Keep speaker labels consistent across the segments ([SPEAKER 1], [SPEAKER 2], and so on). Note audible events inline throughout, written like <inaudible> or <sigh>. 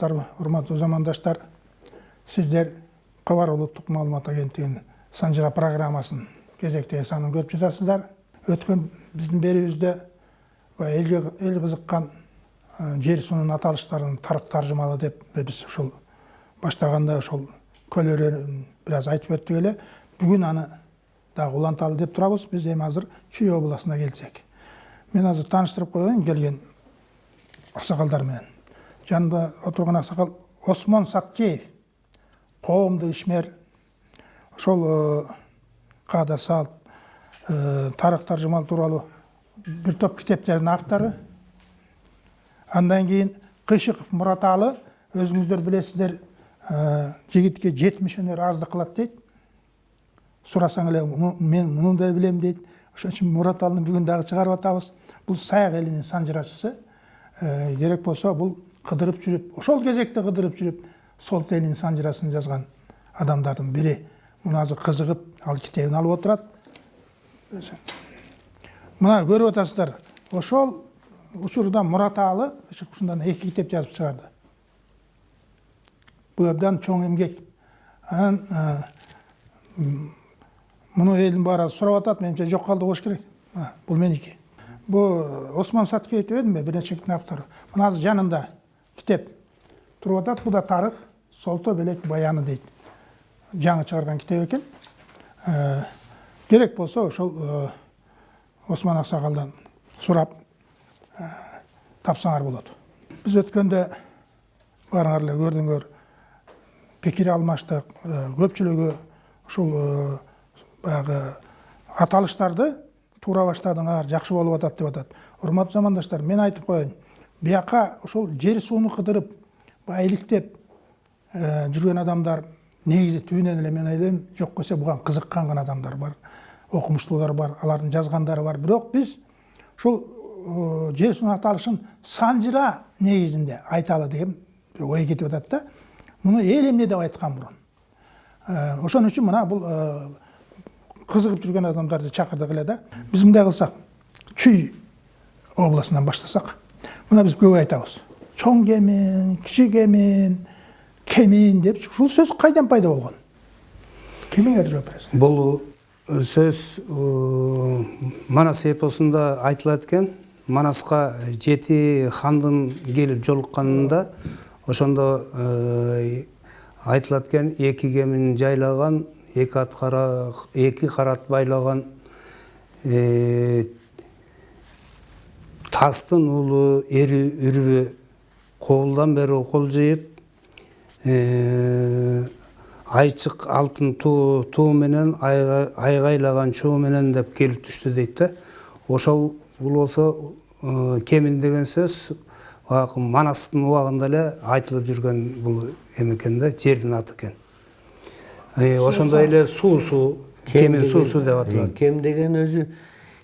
[SPEAKER 1] саламатсыздарбы урматтуу замандаштар сиздер кабар улуттук маалымат агенттигинин санжыра программасын кезектеги санын көрүп жатасыздар өткөн биздин берүүбүздө элге эл кызыккан жер суунун аталыштарын тарык таржымалы деп биз ушул баштаганда ошол көл өрөөнүн бир аз айтып өттүк эле бүгүн аны дагы уланталы деп турабыз биз эми азыр чүй областына келсек мен азыр тааныштырып коеюн келген аксакалдар менен жанында отурган аксакал осмон саткеев коомдук ишмер ошол каада салт тарых таржымал тууралуу бир топ китептердин автору андан кийин кыйшыков мураталы өзүңүздөр билесиздер жигитке жетимиш өнөр аздык кылат дейт сурасаң эле мен муну да билем дейт ошон үчүн мураталыны бүгүн дагы чыгарып атабыз бул саяк элинин санжырачысы керек болсо бул кыдырып жүрүп ошол кезекте кыдырып жүрүп солт элинин санжырасын жазган адамдардын бири муну азыр кызыгып ал китебин алып отурат мына көрүп атасыздар ошол учурда мураталы ушундан эки китеп жазып чыгарды бул абдан чоң эмгек. Анан муну элдин баары сурап атат менимче жок калды болуш керек. Бул меники бул осмон саткеев деп эдимби бир нече китиптин автору мына азыр жанында китеп. Туруп атат бул да тарых солто белек баяны дейт жаңы чыгарган китеп экен керек болсо ошол осман аксакалдан сурап тапсаңар болот биз өткөндө баарыңар эле көрдүңөр пикир алмаштык көпчүлүгү ушул баягы аталыштарды туура баштадыңар жакшы болуп атат деп атат урматтуу замандаштар мен айтып коеюн бияка ошол жер сууну кыдырып баягы иликтеп жүргөн адамдар негизи түбүнөн эле мен ойлойм жок десе буга кызыккан адамдар бар окумуштуулар бар алардын жазгандары бар. Бирок биз ушул жер суунун аталышын санжыра негизинде айталы деген бир ой кетип атат да. Муну эл эмне деп айткан мурун ошон үчүн мына бул кызыгып жүргөн адамдарды чакырдык эле да. Биз мындай кылсак чүй областынан баштасак мына биз көп айтабыз чоң кемин кичи кемин кемин деп ушул сөз кайдан пайда болгон кимиңер жооп бересиң
[SPEAKER 2] бул сөз манас эпосунда айтылат экен манаска жети хандын келип жолукканында ошондо айтылат экен эки кемин жайлаган эки ат эки карат байлаган тастын уулу эри үрбү кобулдан бери кол жыйып айчык алтын туу менен айгайлаган чуу менен деп келип түштү дейт да ошол бул болсо кемин деген сөз баягы манастын убагында эле айтылып жүргөн бул эме экен да жердин аты экен ошондой эле суусу кемин суусу деп аталат
[SPEAKER 3] кем деген өзү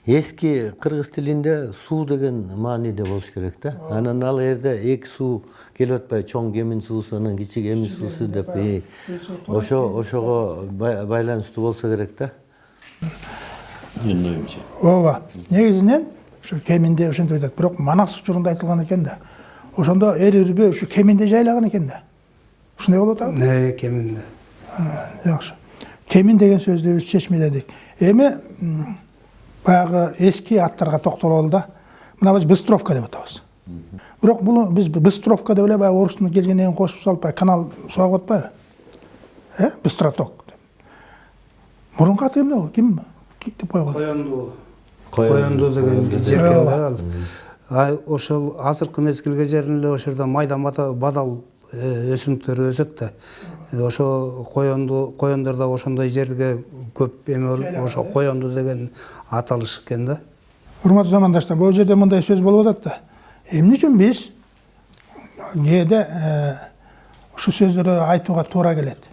[SPEAKER 3] эски кыргыз тилинде суу деген мааниде болуш керек да анан ал жерде эки суу келип атпайбы чоң кемин суусу анан кичи кемин суусу деп ошо ошого байланыштуу болсо керек да
[SPEAKER 4] менин оюмча
[SPEAKER 1] ооба негизинен ушу кеминде ошентип айтат бирок манас учурунда айтылган экен да ошондо эр үрбө ушу кеминде жайлаган экен да ушундай болуп атабы
[SPEAKER 2] кеминде
[SPEAKER 1] жакшы кемин деген сөздү биз чечмеледик эми баягы эски аттарга токтололу да мына биз быстровка деп атабыз бирок буну биз быстровка деп эле баягы орустун келгенден кийин кошуп салып баягы канал сугап атпайбы э быстроток деп. Мурунку аты эмне ким деп койгон
[SPEAKER 2] коёндуу коёндуу деген жер экен да ал ошол азыркы мезгилге чейин эле ошол жерде майда бадал өсүмдүктөр өсөт да ошо коёнду коёндар да ошондой жерге көп эме ошо коёнду деген аталыш экен да
[SPEAKER 1] урматтуу замандаштар бул жерде мындай сөз болуп атат да эмне үчүн биз кээде ушул сөздөрдү айтууга туура келет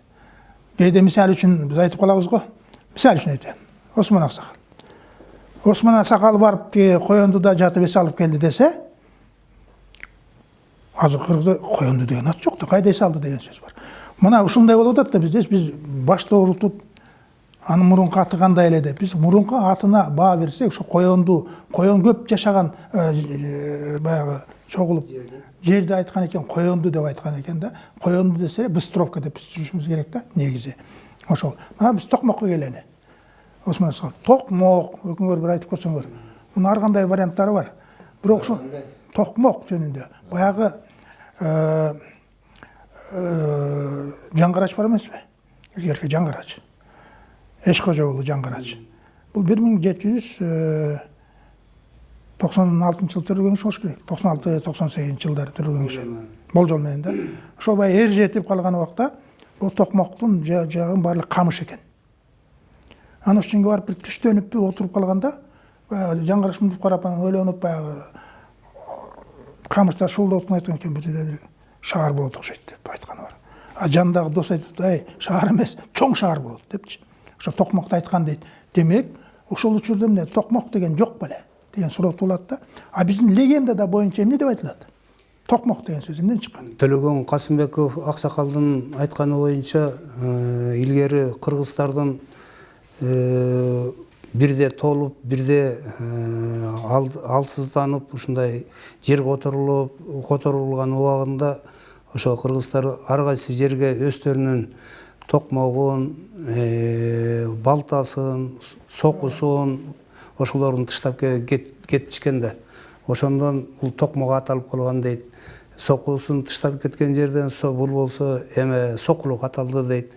[SPEAKER 1] кээде мисалы үчүн биз айтып калабыз го мисалы үчүн айтайын осмон аксакал осмон аксакал барып тиги жатып эс алып келди десе азыр кыргызда коёнду деген ат жок да кайда эс алды деген сөз бар мына ушундай болуп атат да бизде биз башты оорутуп анын мурунку аты кандай эле деп. Биз мурунку атына баа берсек ошо коёнду коён көп жашаган баягы чогулуп жерди айткан экен коёнду деп айткан экен да. Коёнду десе быстровка деп биз түшүнүшүбүз керек да негизи ошол. Мына биз токмокко келели осмон токмок экөөңөр бир айтып көрсөңөр мунун ар кандай варианттары бар. Бирок ушу токмок жөнүндө баягы жаңгарач бар эмеспи илгерки жаңгарач эш кожо уулу жаңгарач бул бир миң жети жүз токсон алтынчы жылы киши болуш керек токсон алты токсон сегизинчи жылдары төрөлгөн киши болжол менен да ошол баягы эр жетип калган убакта бул токмоктун жагын баардыгы камыш экен анан ошол жерге барып бир түштөнүппү отуруп калганда баягы жаңгараш мынтип карап анан ойлонуп баягы камыштар шуулдап отуп айткан экен бир шаар болот окшойт деп айтканы бар. А жанындагы досу айтып атат ай шаар эмес чоң шаар болот депчи. Ошо токмокто айткан дейт. Демек ошол учурда эмне токмок деген жок беле деген суроо туулат да. А биздин легендада боюнча эмне деп айтылат? Токмок деген сөз эмнеден чыккан?
[SPEAKER 2] Төлөгөн касымбеков аксакалдын айтканы боюнча э, илгери кыргыздардын э, бирде толуп бирде э, алсызданып ушундай жер которулуп которулган убагында ошо кыргыздар ар кайсы жерге өздөрүнүн токмогун балтасын сокусун ошолорун тыштап кетишкен да ошондон бул токмок аталып калган дейт сокусун тыштап кеткен жерден бул болсо эме сокулук аталды дейт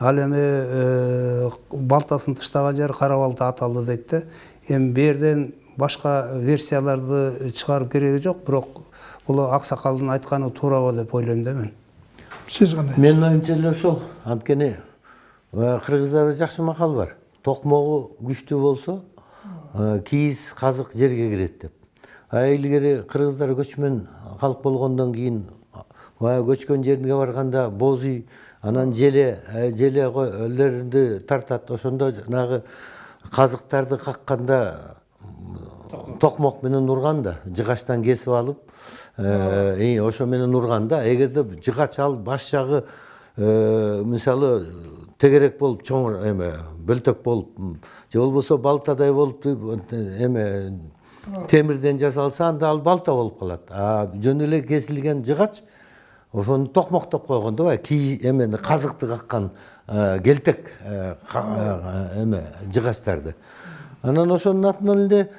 [SPEAKER 2] ал эми балтасын тыштаган жер кара балта аталды дейт да. Эми бул башка версияларды чыгарып кереги жок бирок бул аксакалдын айтканы туурабы деп ойлойм да мен.
[SPEAKER 1] Сиз кандай?
[SPEAKER 3] Менин оюмча эле ошол. Анткени кыргыздарда жакшы макал бар. Токмогу күчтүү болсо кийиз казык жерге кирет деп. А илгери кыргыздар көчмөн калк болгондон кийин баягы көчкөн жерге барганда боз үй анан желе желелерди тартат. Ошондо жанагы казыктарды какканда токмок менен урган да жыгачтан кесип алып ошо менен урган да эгерде жыгач ал баш жагы мисалы тегерек болуп чоң эме бөлтөк болуп же болбосо балтадай болуп эме темирден жасалса анда ал балта болуп калат. А жөн эле кесилген жыгач ошону токмоктоп да баягы кийиз эмени казыкты каккан келтек эме жыгачтарды анан ошонун атынан эле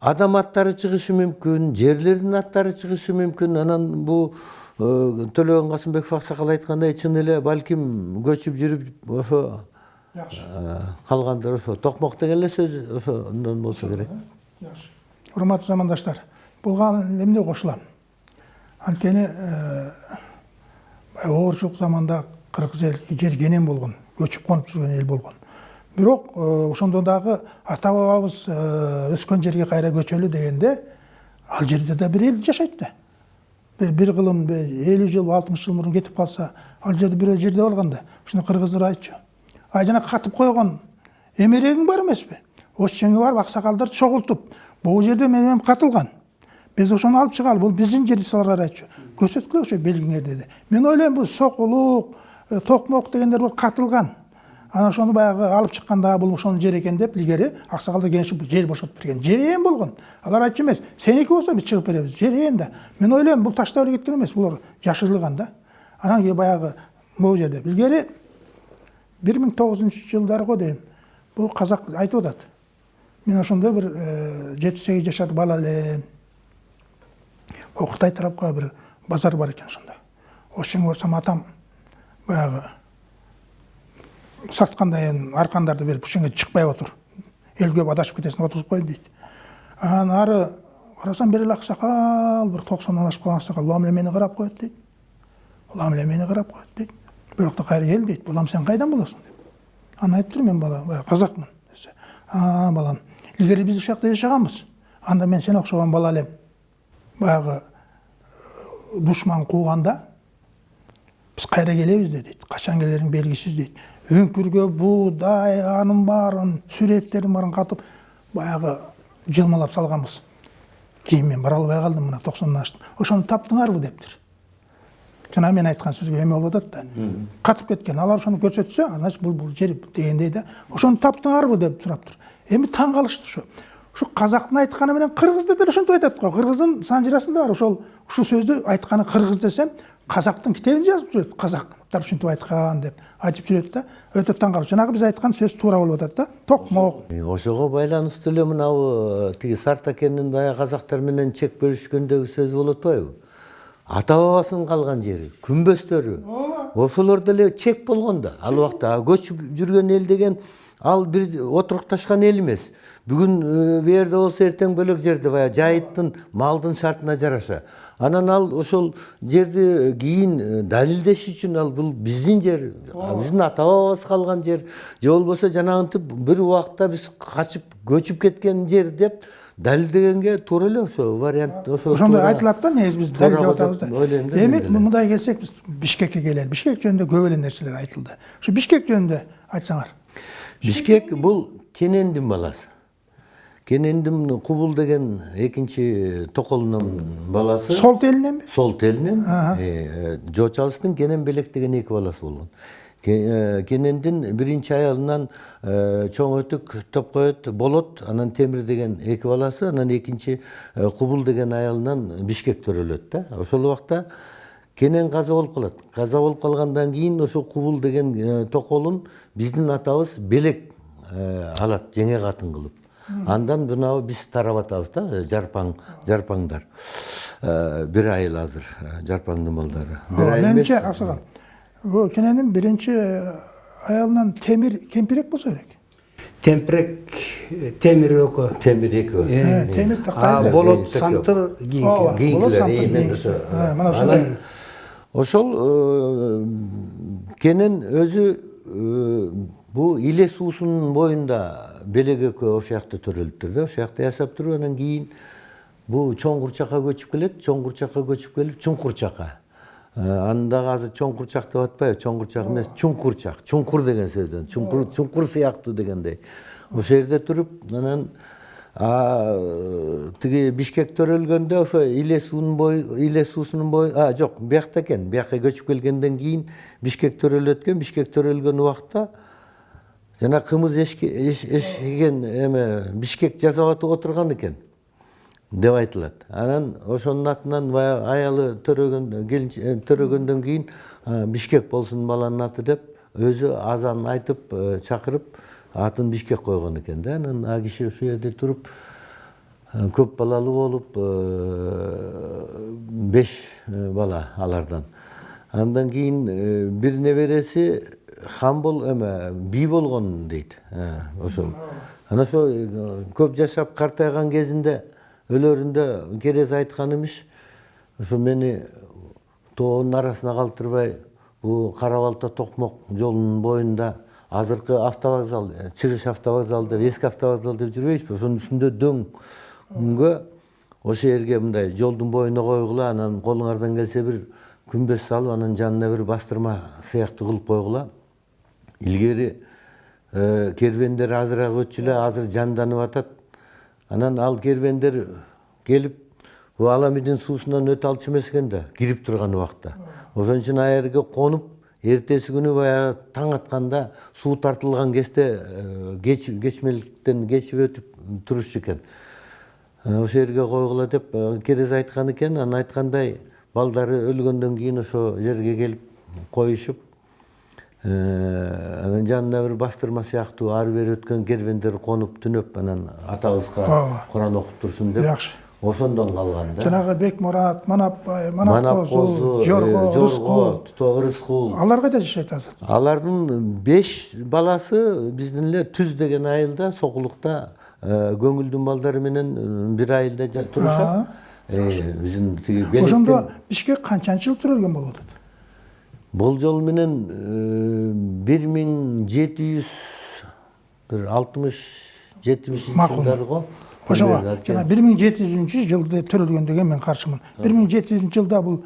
[SPEAKER 3] адам аттары чыгышы мүмкүн жерлердин аттары чыгышы мүмкүн. Анан бул төлөгөн касымбеков аксакал айткандай чын эле балким көчүп жүрүп ошо калгандар ошо токмок деген эле сөз ошондон болсо керек.
[SPEAKER 1] Жакшы урматтуу замандаштар буга эмне кошулам. Анткени оорчулук заманда кыргыз эл жер кенен болгон көчүп конуп жүргөн эл болгон бирок ошондо дагы ата бабабыз өскөн жерге кайра көчөлү дегенде ал жерде да бир эл жашайт да бир бир кылым элүү жыл алтымыш жыл мурун кетип калса ал жерде бирөө жерде калган да ошондо кыргыздар айтчу а жана катып койгон эмерегиң бар эмеспи ошол жерге барып аксакалдарды чогултуп бул жерде менен катылган биз ошону алып чыгалы бул биздин жер алар айтчу ошо белгиңер деди мен ойлойм бул сокулук токмок дегендер катылган анан ошону баягы алып чыкканда бул ошонун жери экен деп илгери аксакалдар кеңешип жер бошотуп берген жерээн болгон алар айтчу эмес сеники болсо биз чыгып беребиз жерээн да мен ойлойм бул таштап эле кеткен эмес булар жашырылган да анан кийин баягы могу жерде илгери бир миң тогузунчу жылдары го дейм бул казак айтып атат мен ошондо бир жети сегиз жашар бала элем могу кытай тарапка бир базар бар экен ошондо ошол жерге барсам атам аркандарды берип ушул жерге чыкпай отур эл көп адашып кетесиң отургузуп коеюн дейт анан ары токсондон ашып калган аксакал улам эле мени карап коет дейт улам эле мени карап коет дейт бирок да кайра кел дейт балам сен кайдан болосуң деп анан айтып турмун мен бала казакмын десе. А балам илгери биз ушул жакта жашаганбыз анда мен сени окшогон бала элем баягы душман кууганда биз кайра келебиз да дейт качан келериң белгисиз дейт өңкүргө буудай анын баарын сүреттерин баарын катып баягы жылмалап салганбыз кийин мен бара албай калдым мына токсондон аштым. Ошону таптыңарбы? дептир жана мен айткан сөзгө эме болуп атат да. Катып кеткен алар ошону көрсөтсө значит бул бул жер дегендей да ошону таптыңарбы? деп сураптыр эми таң калышты ошо ушу казактын айтканы менен кыргыз да дел ошентип айтат го кыргыздын санжирасында бар ошол ушул сөздү айтканы кыргыз десем казактын китебин жазып жүрөт казактар ушинтип айткан деп айтып жүрөт да өтө таң калып жанагы биз айткан сөз туура болуп атат да токмок
[SPEAKER 3] ошого байланыштуу эле мынабу тиги сартакендин баягы казактар менен чек бөлүшкөндөгү сөз болуп атпайбы ата бабасынын калган жери күмбөстөрү ошолор деле чек болгон да ал убакта көчүп жүргөн эл деген ал бир отурукташкан эл эмес бүгүн бул жерде болсо эртең бөлөк жерде баягы жайыттын малдын шартына жараша анан ал ошол жерди кийин далилдеш үчүн ал бул биздин жер биздин ата бабабыз калган жер же болбосо жанагынтип бир убакта биз качып көчүп кеткен жер деп далилдегенге туура эле ошо вариант ошо
[SPEAKER 1] ошондой айтылат да негизи биз далилдеп
[SPEAKER 3] деп
[SPEAKER 1] атабыз да
[SPEAKER 3] ойлойм да
[SPEAKER 1] эми мындай келсек биз бишкекке келели бишкек жөнүндө көп эле нерселер айтылды ушу бишкек жөнүндө айтсаңар
[SPEAKER 3] бишкек бул кенендин баласы кенендин кубул деген экинчи токолунун баласы.
[SPEAKER 1] Сол телиненби
[SPEAKER 3] сол телинен жочалыстын кенен белек деген эки баласы болгон Ке- э, кенендин биринчи аялынан э, чоң өтүк топкоет болот. Анан темир деген эки баласы анан экинчи э, кубул деген аялынан бишкек төрөлөт да. Ошол убакта кенен каза болуп калат. Каза болуп калгандан кийин ошо кубул деген э, токолун биздин атабыз белек э, алат жеңе катын кылып. Андан мынабу биз тарап атабыз да э, жарпаң жарпаңдар Э, бир айыл азыр э, жарпаңдын балдары бир айыл эмес,
[SPEAKER 1] менимче аксагал бул кененин биринчи аялынан темир кемпирек болсо керек?
[SPEAKER 2] Темпирек э, темир экөө
[SPEAKER 3] темир эки
[SPEAKER 1] Э, темир
[SPEAKER 2] а болот
[SPEAKER 1] Болот
[SPEAKER 3] кийинкилер
[SPEAKER 1] Э, мына ошондой.
[SPEAKER 3] ошол э, кенен өзү э, бул иле суусунун боюнда белек экөө ошол жакта төрөлүптүр да ошол жакта жашап туруп анан кийин бул чоң курчакка көчүп келет чоң курчакка көчүп келип чуңкур чакка Э, аны дагы азыр чоң курчак деп атпайбы чоң курчак эмес чуңкурчак чуңкур деген сөздөн чуңкур чуңкур сыяктуу дегендей. Ошол жерде туруп анан тиги бишкек төрөлгөндө ошо иле суунун бою иле суусунун бою а жок биякта экен бияка көчүп келгенден кийин бишкек төрөлөт экен бишкек төрөлгөн убакта жана кымыз эшке- эш- эшеген эме бишкек жасап отурган экен деп айтылат анан ошонун атынан баягы аялы төрөгөн э, төрөгөндөн кийин бишкек болсун баланын аты деп өзү азан айтып э, чакырып атын бишкек койгон экен да. Анан а киши ушул жерде туруп э, көп балалуу болуп беш бала алардан. Андан кийин бир небереси хан бол эме бий болгон дейт ошол анан ошо көп жашап картайган кезинде өлөрүндө керез айткан имиш ушу мени тоонун арасына калтырбай бул кара балта токмок жолунун боюнда азыркы автовокзал чыгыш автовокзал деп эски автовокзал деп жүрбөйбүзбү ошонун үстүндө дөңгө ошол жерге мындай жолдун боюна койгула анан колуңардан келсе бир күмбөз салып анан жанына бир бастырма сыяктуу кылып койгула илгери кербендер азыраак өтчү эле азыр жанданып атат анан ал кербендер келип бул аламидин суусунан өтө алчу эмес экен да кирип турган убакта ошон үчүн ал жерге конуп эртеси күнү баягы таң атканда суу тартылган кезде кеч кечмеликтен кечип өтүп турушчу экен ошол жерге койгула деп керез айткан экен анан айткандай балдары өлгөндөн кийин ошол жерге келип коюшуп анан жанына бир бастырма сыяктуу ары бери өткөн кербендер конуп түнөп анан атабызга куран окуп турсун деп
[SPEAKER 1] Жакшы.
[SPEAKER 3] ошондон калган да.
[SPEAKER 1] Жанагы бекмурат манапбай манап
[SPEAKER 3] манап
[SPEAKER 1] козу
[SPEAKER 3] козу
[SPEAKER 1] жорго
[SPEAKER 3] жорго
[SPEAKER 1] рыскул.
[SPEAKER 3] Туто рыскул.
[SPEAKER 1] Алар кайда жашайт азыр?
[SPEAKER 3] Алардын беш баласы биздин эле түз деген айылда сокулукта э, көңүлдүн балдары менен э, бир айылда турушат. Э, биздин тиги
[SPEAKER 1] ошондо бишкек канчанчы жыл төрөлгөн болуп атат?
[SPEAKER 3] Менен бир алтымыш жетимишинчи
[SPEAKER 1] Макул.
[SPEAKER 3] жылдары го
[SPEAKER 1] ошого
[SPEAKER 3] Примерно,
[SPEAKER 1] жана бир миң жети жүзүнчү жылда төрөлгөн деген мен каршымын бир миң жети жүзүнчү жылда бул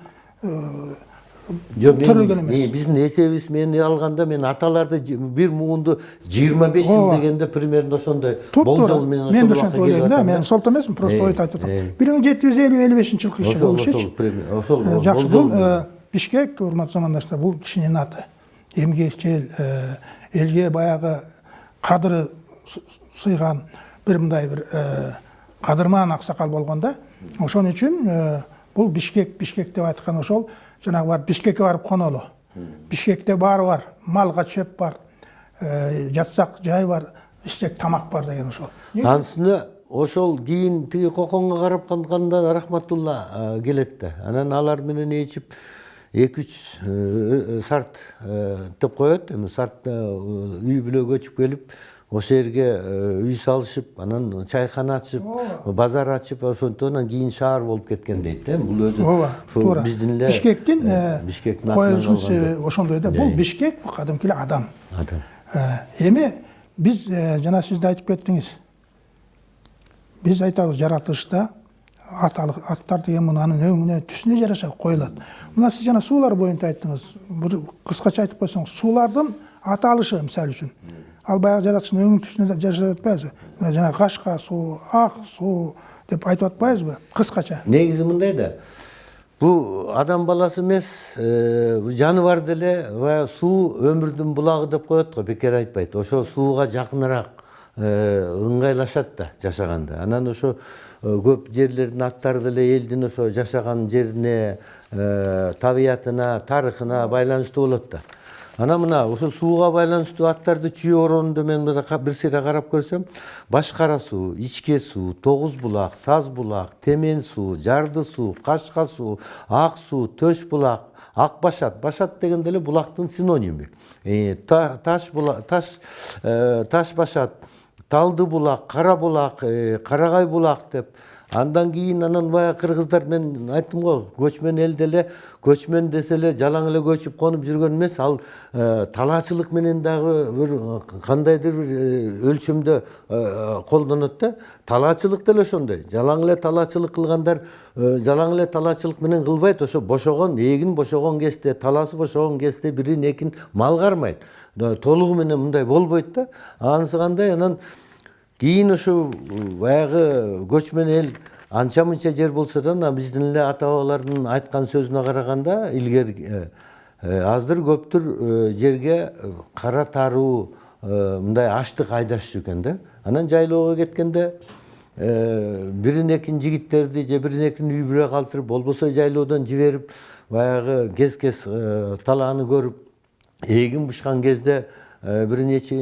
[SPEAKER 3] Жок, мен-
[SPEAKER 1] төрөлгөн эмес.
[SPEAKER 3] биздин эсебибиз мен алганда мен аталарды бир муунду жыйырма беш жыл
[SPEAKER 1] Ооба.
[SPEAKER 3] дегенде примерно ошондой болжол менен
[SPEAKER 1] мен да ошентип ойлойм да мен солто эмесмин просто ойду айтып атам бир миң жети жүз элүү элүү бешинчи жылкы иши болушучу жакшы бул
[SPEAKER 3] менен.
[SPEAKER 1] Бишкек урматтуу замандаштар бул кишинин аты. Эмгекчил э, элге баягы кадыры сы- сыйган бир мындай бир кадырман аксакал болгон да. Ошон үчүн э, бул бишкек бишкек деп айткан ошол жанагы барып бишкекке барып конолу. Бишкекте баары бар малга чөп бар э, жатсак жай бар ичсек тамак бар деген ошол.
[SPEAKER 3] Анын ошол кийин тиги коконго карап калганда рахматулла э, келет да. Анан алар менен ээчип эки үч сарт деп коет эми сарт үй бүлө көчүп келип ошол жерге үй салышып анан чайкана ачып базар ачып ошентип кийин шаар болуп кеткен дейт да. Бул өзү
[SPEAKER 1] ооба туура.
[SPEAKER 3] биздин эле
[SPEAKER 1] бишкектин
[SPEAKER 3] бишкектин
[SPEAKER 1] себеби ошондой да. Бул бишкек бул кадимки эле адам.
[SPEAKER 3] Адам.
[SPEAKER 1] Э, эми биз э, жана сиз да айтып кеттиңиз. Биз айтабыз жаратылышта аттар деген мунанын өңүнө түсүнө жараша коюлат мына сиз жана суулар боюнча айттыңыз. Бир кыскача айтып койсоңуз суулардын аталышы мисалы үчүн ал баягы жаратылыштын өңүн түсүнө жашап атпайбызбы мына жанагы кашка суу ак суу деп айтып атпайбызбы кыскача
[SPEAKER 3] негизи мындай да. Бул адам баласы эмес бул жаныбар деле суу өмүрдүн булагы деп коет го бекер айтпайт ошо сууга жакыныраак ыңгайлашат да жашаганда анан ошо көп жерлердин аттары деле элдин ошо жашаган жерине табиятына тарыхына байланыштуу болот да. Анан мына ошо сууга байланыштуу аттарды чүйө оронунда мен бир сыйра карап көрсөм баш кара суу ичке суу тогуз булак саз булак темен суу жарды суу кашка суу ак суу төш булак ак башат. Башат деген деле булактын синониму таш таш таш башат талды булак кара булак карагай булак деп андан кийин анан баягы кыргыздар мен айттым го көчмөн эл деле көчмөн десе эле жалаң эле көчүп конуп жүргөн эмес. Ал талаачылык менен дагы бир кандайдыр бир өлчөмдө колдонот да. Талаачылык деле ошондой. Жалаң эле талаачылык кылгандар жалаң эле талаачылык менен кылбайт. Ошо бошогон эгин бошогон кезде талаасы бошогон кезде бирин экин мал кармайт. Толугу менен мындай болбойт да. Анысы кандай анан кийин ушу баягы көчмөн эл анча мынча жер болсо да мына биздин эле ата бабалардын айткан сөзүнө караганда илгери аздыр көптүр жерге кара таруу мындай аштык айдашчу экен да. Анан жайлоого кеткенде бирин экин жигиттерди же бирин экин үй бүлө калтырып болбосо жайлоодон жиберип баягы кез кез талааны көрүп эгин бушкан кезде бир нече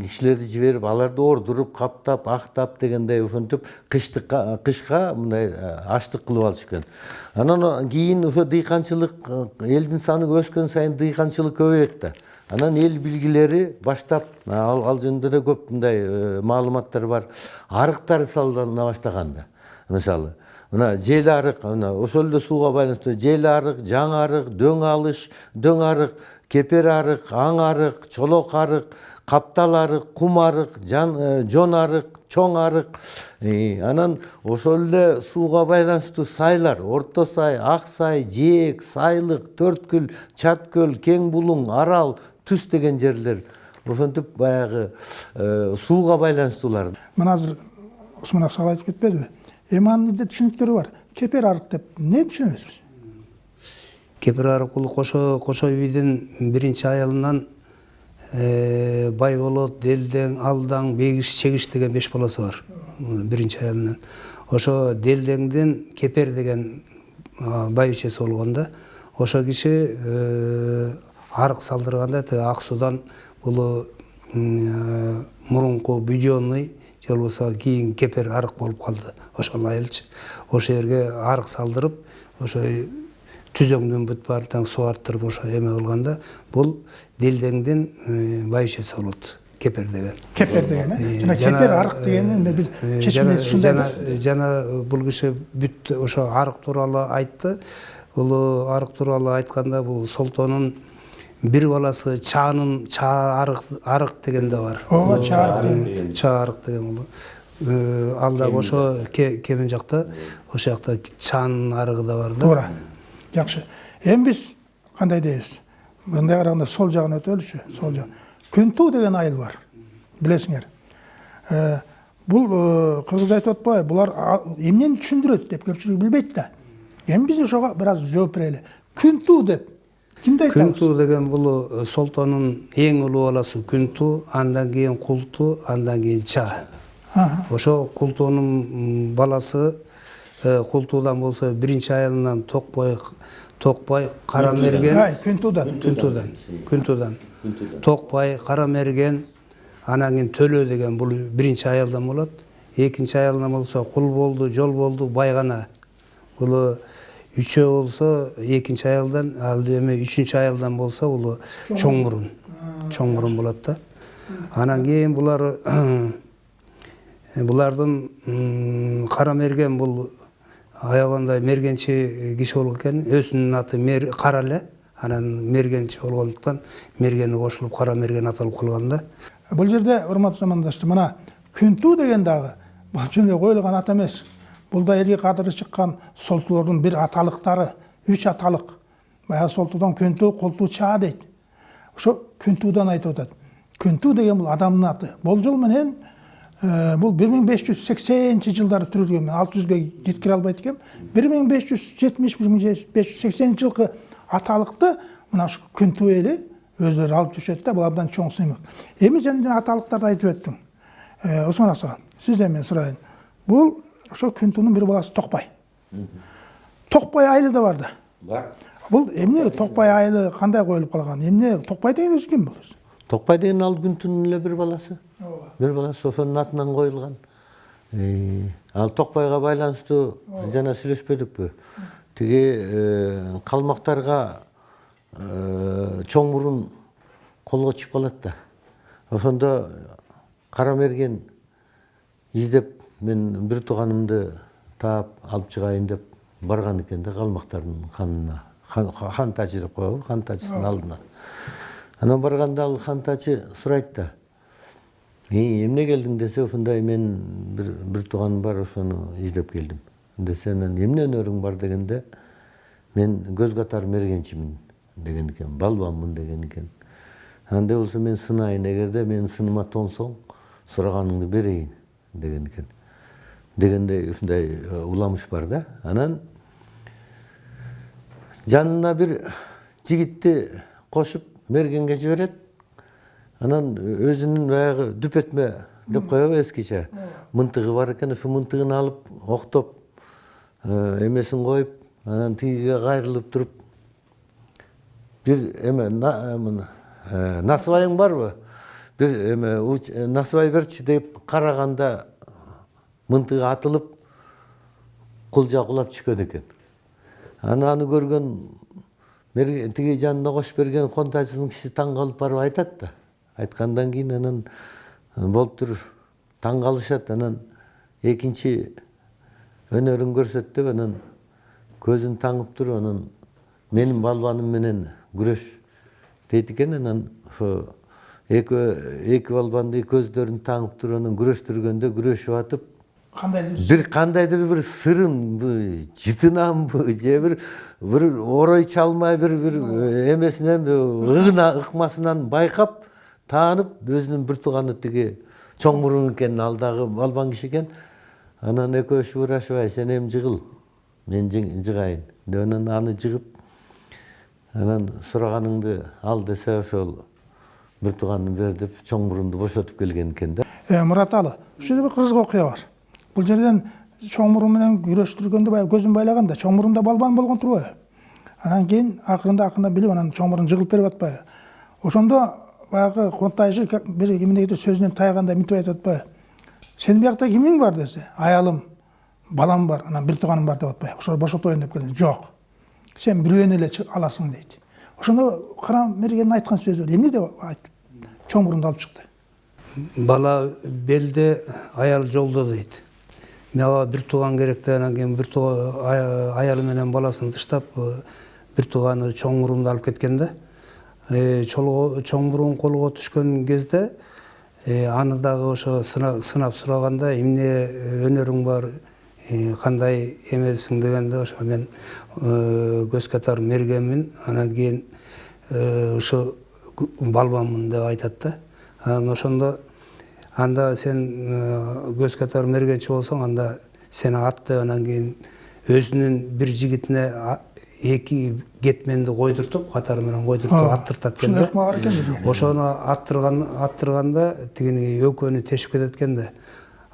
[SPEAKER 3] кишилерди жиберип аларды ордуруп каптап актап дегендей ошентип кыштыкка кышка мындай аштык кылып алышы экен. Анан кийин ошо дыйканчылык элдин саны өскөн сайын дыйканчылык көбөйөт да. Анан эл билгилери баштап ал ал жөнүндө да көп мындай маалыматтар бар. Арыктар салына баштаган да мисалы. Мына жел арык мына ошол эле сууга байланыштуу жел арык жаңы арык дөң алыш дөң арык кепер арык аң арык чолок арык каптал арык кум арык жон арык чоң арык анан ошол эле сууга байланыштуу сайлар орто сай ак сай жээк сайлык төрткүл чаткөл кең булуң арал түз деген жерлер ошентип баягы сууга байланыштуулар
[SPEAKER 1] мына азыр усман аксакал айтып кетпедиби эми анын түшүнүктөрү бар кепер арык деп эмне түшүнөбүз
[SPEAKER 2] кепер арык бул кошо кошой бийдин биринчи аялынан бай болот делдең алдаң бегиш чегиш деген беш баласы бар биринчи аялынан ошо делдеңдин кепер деген байбичеси болгон да ошол киши арык салдырганда тиги ак суудан бул мурунку буденный же болбосо кийин кепер арык болуп калды ошол айылчы ошол жерге арык салдырып ошо түзөңдөн бүт суу арттырып ошо эме кылганда бул делдеңдин байбичеси болот кепер деген.
[SPEAKER 1] Кепер деген э? Жана кепер арык дегенин биз чечимибиз ушундай да
[SPEAKER 2] жана бул киши бүт ошо арык тууралуу айтты. Бул арык тууралуу айтканда бул солтонун бир баласы чаанын чаа арык арык деген да бар.
[SPEAKER 1] Ооба чаа арык
[SPEAKER 2] чаа арык деген бул ал дагы ошо кемин жакта ошол жакта чаанын арыгы да бар да.
[SPEAKER 1] Туура жакшы эми биз кандай дейбиз мындай караганда сол жагын өтөлүчү сол жак күн туу деген айыл бар билесиңер бул кыргыз айтып атпайбы булар эмнени түшүндүрөт деп көпчүлүк билбейт да эми биз ошого бир аз жооп берели күн туу деп кимди айтабыз
[SPEAKER 2] күнтүү деген бул солтонун эң улуу баласы күнтүү андан кийин култуу андан кийин чаа ошо култуунун баласы култуудан болсо биринчи айылынан токбой токбай кара мерген.
[SPEAKER 1] Ай күнтуудан
[SPEAKER 2] күнтуудан күнтуудан токбай кара мерген анан кийин төлө деген бул биринчи айылдан болот. Экинчи айылдан болсо кул болду жол болду байгана бул үчөө болсо экинчи айылдан ал эми үчүнчү айылдан болсо бул чоң. мурун чоң мурун болот да. Анан кийин булар <clears throat> булардын кара мерген бул аябандай мергенчи киши болгон экен өзүнүн аты Мер- кара эле анан мергенчи болгондуктан мергени кошулуп кара мерген аталып калган да
[SPEAKER 1] бул жерде урматтуу замандаштар мына күнтүү деген дагы бул жөн коюлган ат эмес бул да элге кадыры чыккан солтулордун бир аталыктары үч аталык баягы солтуудан күнтүү колтуу чаа дейт ошо күнтүүдан айтып атат күнтүү деген бул адамдын аты болжол менен э, бул бир миң беш жүз сексенинчи жылдары түрүлгөн мен алты жүзгө жеткире албайт экенмин бир миң беш жүз жетимиш бир миң беш жүз сексенинчи жылкы аталыкты мына ушу күнтүү эли өздөрү алып жүрүшөт да бул абдан чоң сыймык эми сен жана аталыктарды айтып өттүң Э, осмон аса сизден мен сурайын бул ошо күнтүүнүн бир баласы токбай токбай айылы да бар да.
[SPEAKER 3] Бар.
[SPEAKER 1] Бул эмне токбай айылы кандай коюлуп калган эмне токбай деген өзү ким бул
[SPEAKER 3] деген ал күнтүүнүн эле бир баласы. Бир баласы ошонун атынан коюлган ал токбайга байланыштуу жана сүйлөшпөдүкпү тиги калмактарга чоң мурун колго түшүп калат да ошондо кара мерген издеп мен бир тууганымды таап алып чыгайын деп барган экен да калмактардын ханына хан, тачы деп коебу хан алдына анан барганда ал хан тачы сурайт да «Эй, эмне келдиң десе ушундай мен бир бир тууганым бар ошону издеп келдим десе анан эмне өнөрүң бар? дегенде мен көз катар мергенчимин деген экен балбанмын деген экен андай болсо мен сынайын эгерде менин сыныма тоңсоң сураганыңды берейин деген экен дегендей ушундай уламыш бар да. Анан жанына бир жигитти кошуп мергенге жиберет анан өзүнүн баягы дүпөтмө деп коебу эскиче. Мынтыгы бар экен ошо мынтыгын алып октоп э, эмесин коюп анан тигиге кайрылып туруп бир эме э, мына, э, насыбайың барбы? Бир эме насыбай берчи деп караганда мынтыгы атылып кулжа кулап түшкөн экен. Анан аны көргөн тиги жанына кошуп берген контачынын киши таң калып барып айтат да. Айткандан кийин анан болуптур таң калышат анан экинчи өнөрүн деп анан көзүн таңып туруп анан менин балбаным менен күрөш дейт экен анан ошо экөө эки балбанды көздөрүн таңып туруп анан күрөштүргөндө күрөшүп атып
[SPEAKER 1] кандайдыр
[SPEAKER 3] бир кандайдыр бир сырынбы жытынанбы же бир бир орой чалмай бир бир эмесинен ыгына ыкмасынан байкап таанып өзүнүн бир тууганы тиги чоң мурун экенин ал дагы балбан киши экен анан экөөбүз шуурашыбай сен эми жыгыл мен жыгайын деп анан аны жыгып анан сураганыңды ал десе ошол бир бер деп чоң мурунду бошотуп келген экен да
[SPEAKER 1] Э, мурат алы ушул жерде бир кызык окуя бар. Бул жерден чоң мурун менен күрөштүргөндө баягы көзүн байлаганда чоң мурунда балбан болгон турбайбы анан кийин акырында акырында билип анан чоң мурун жыгылып берип атпайбы ошондо баягы контайжы как- бир эмнегедир сөзүнөн тайгандай мынтип айтып атпайбы сенин биякта кимиң бар десе аялым балам бар анан бир тууганым бар деп атпайбы ошо бошотоюн деп келген жок сен бирөөнү эле аласың дейт ошондо кара мергенин айткан сөзү эмне деп айтып чоң мурунду алып чыкты
[SPEAKER 2] бала белде аял жолдо дейт мага бир тууган керек да анан кийин бир аялы менен баласын тыштап бир тууганы чоң мурунду алып кеткен да чоң мурун колго түшкөн кезде э, аны дагы ошо сына- сынап сураганда эмне өнөрүң бар? Э, кандай эмесиң? дегенде ошо мен э, көз катар мергенмин анан кийин э, ошо балбанмын деп айтат да. Анан ошондо анда сен э, көз катар мергенчи болсоң анда сени ат деп анан кийин өзүнүн бир жигитине эки кетменди койдуртуп катары менен койдуртуп аттыртат экен
[SPEAKER 1] ушундай
[SPEAKER 2] да
[SPEAKER 1] ыкма бар экен
[SPEAKER 2] ошону аттырган аттырганда тигини экөөнү тешип кетет экен да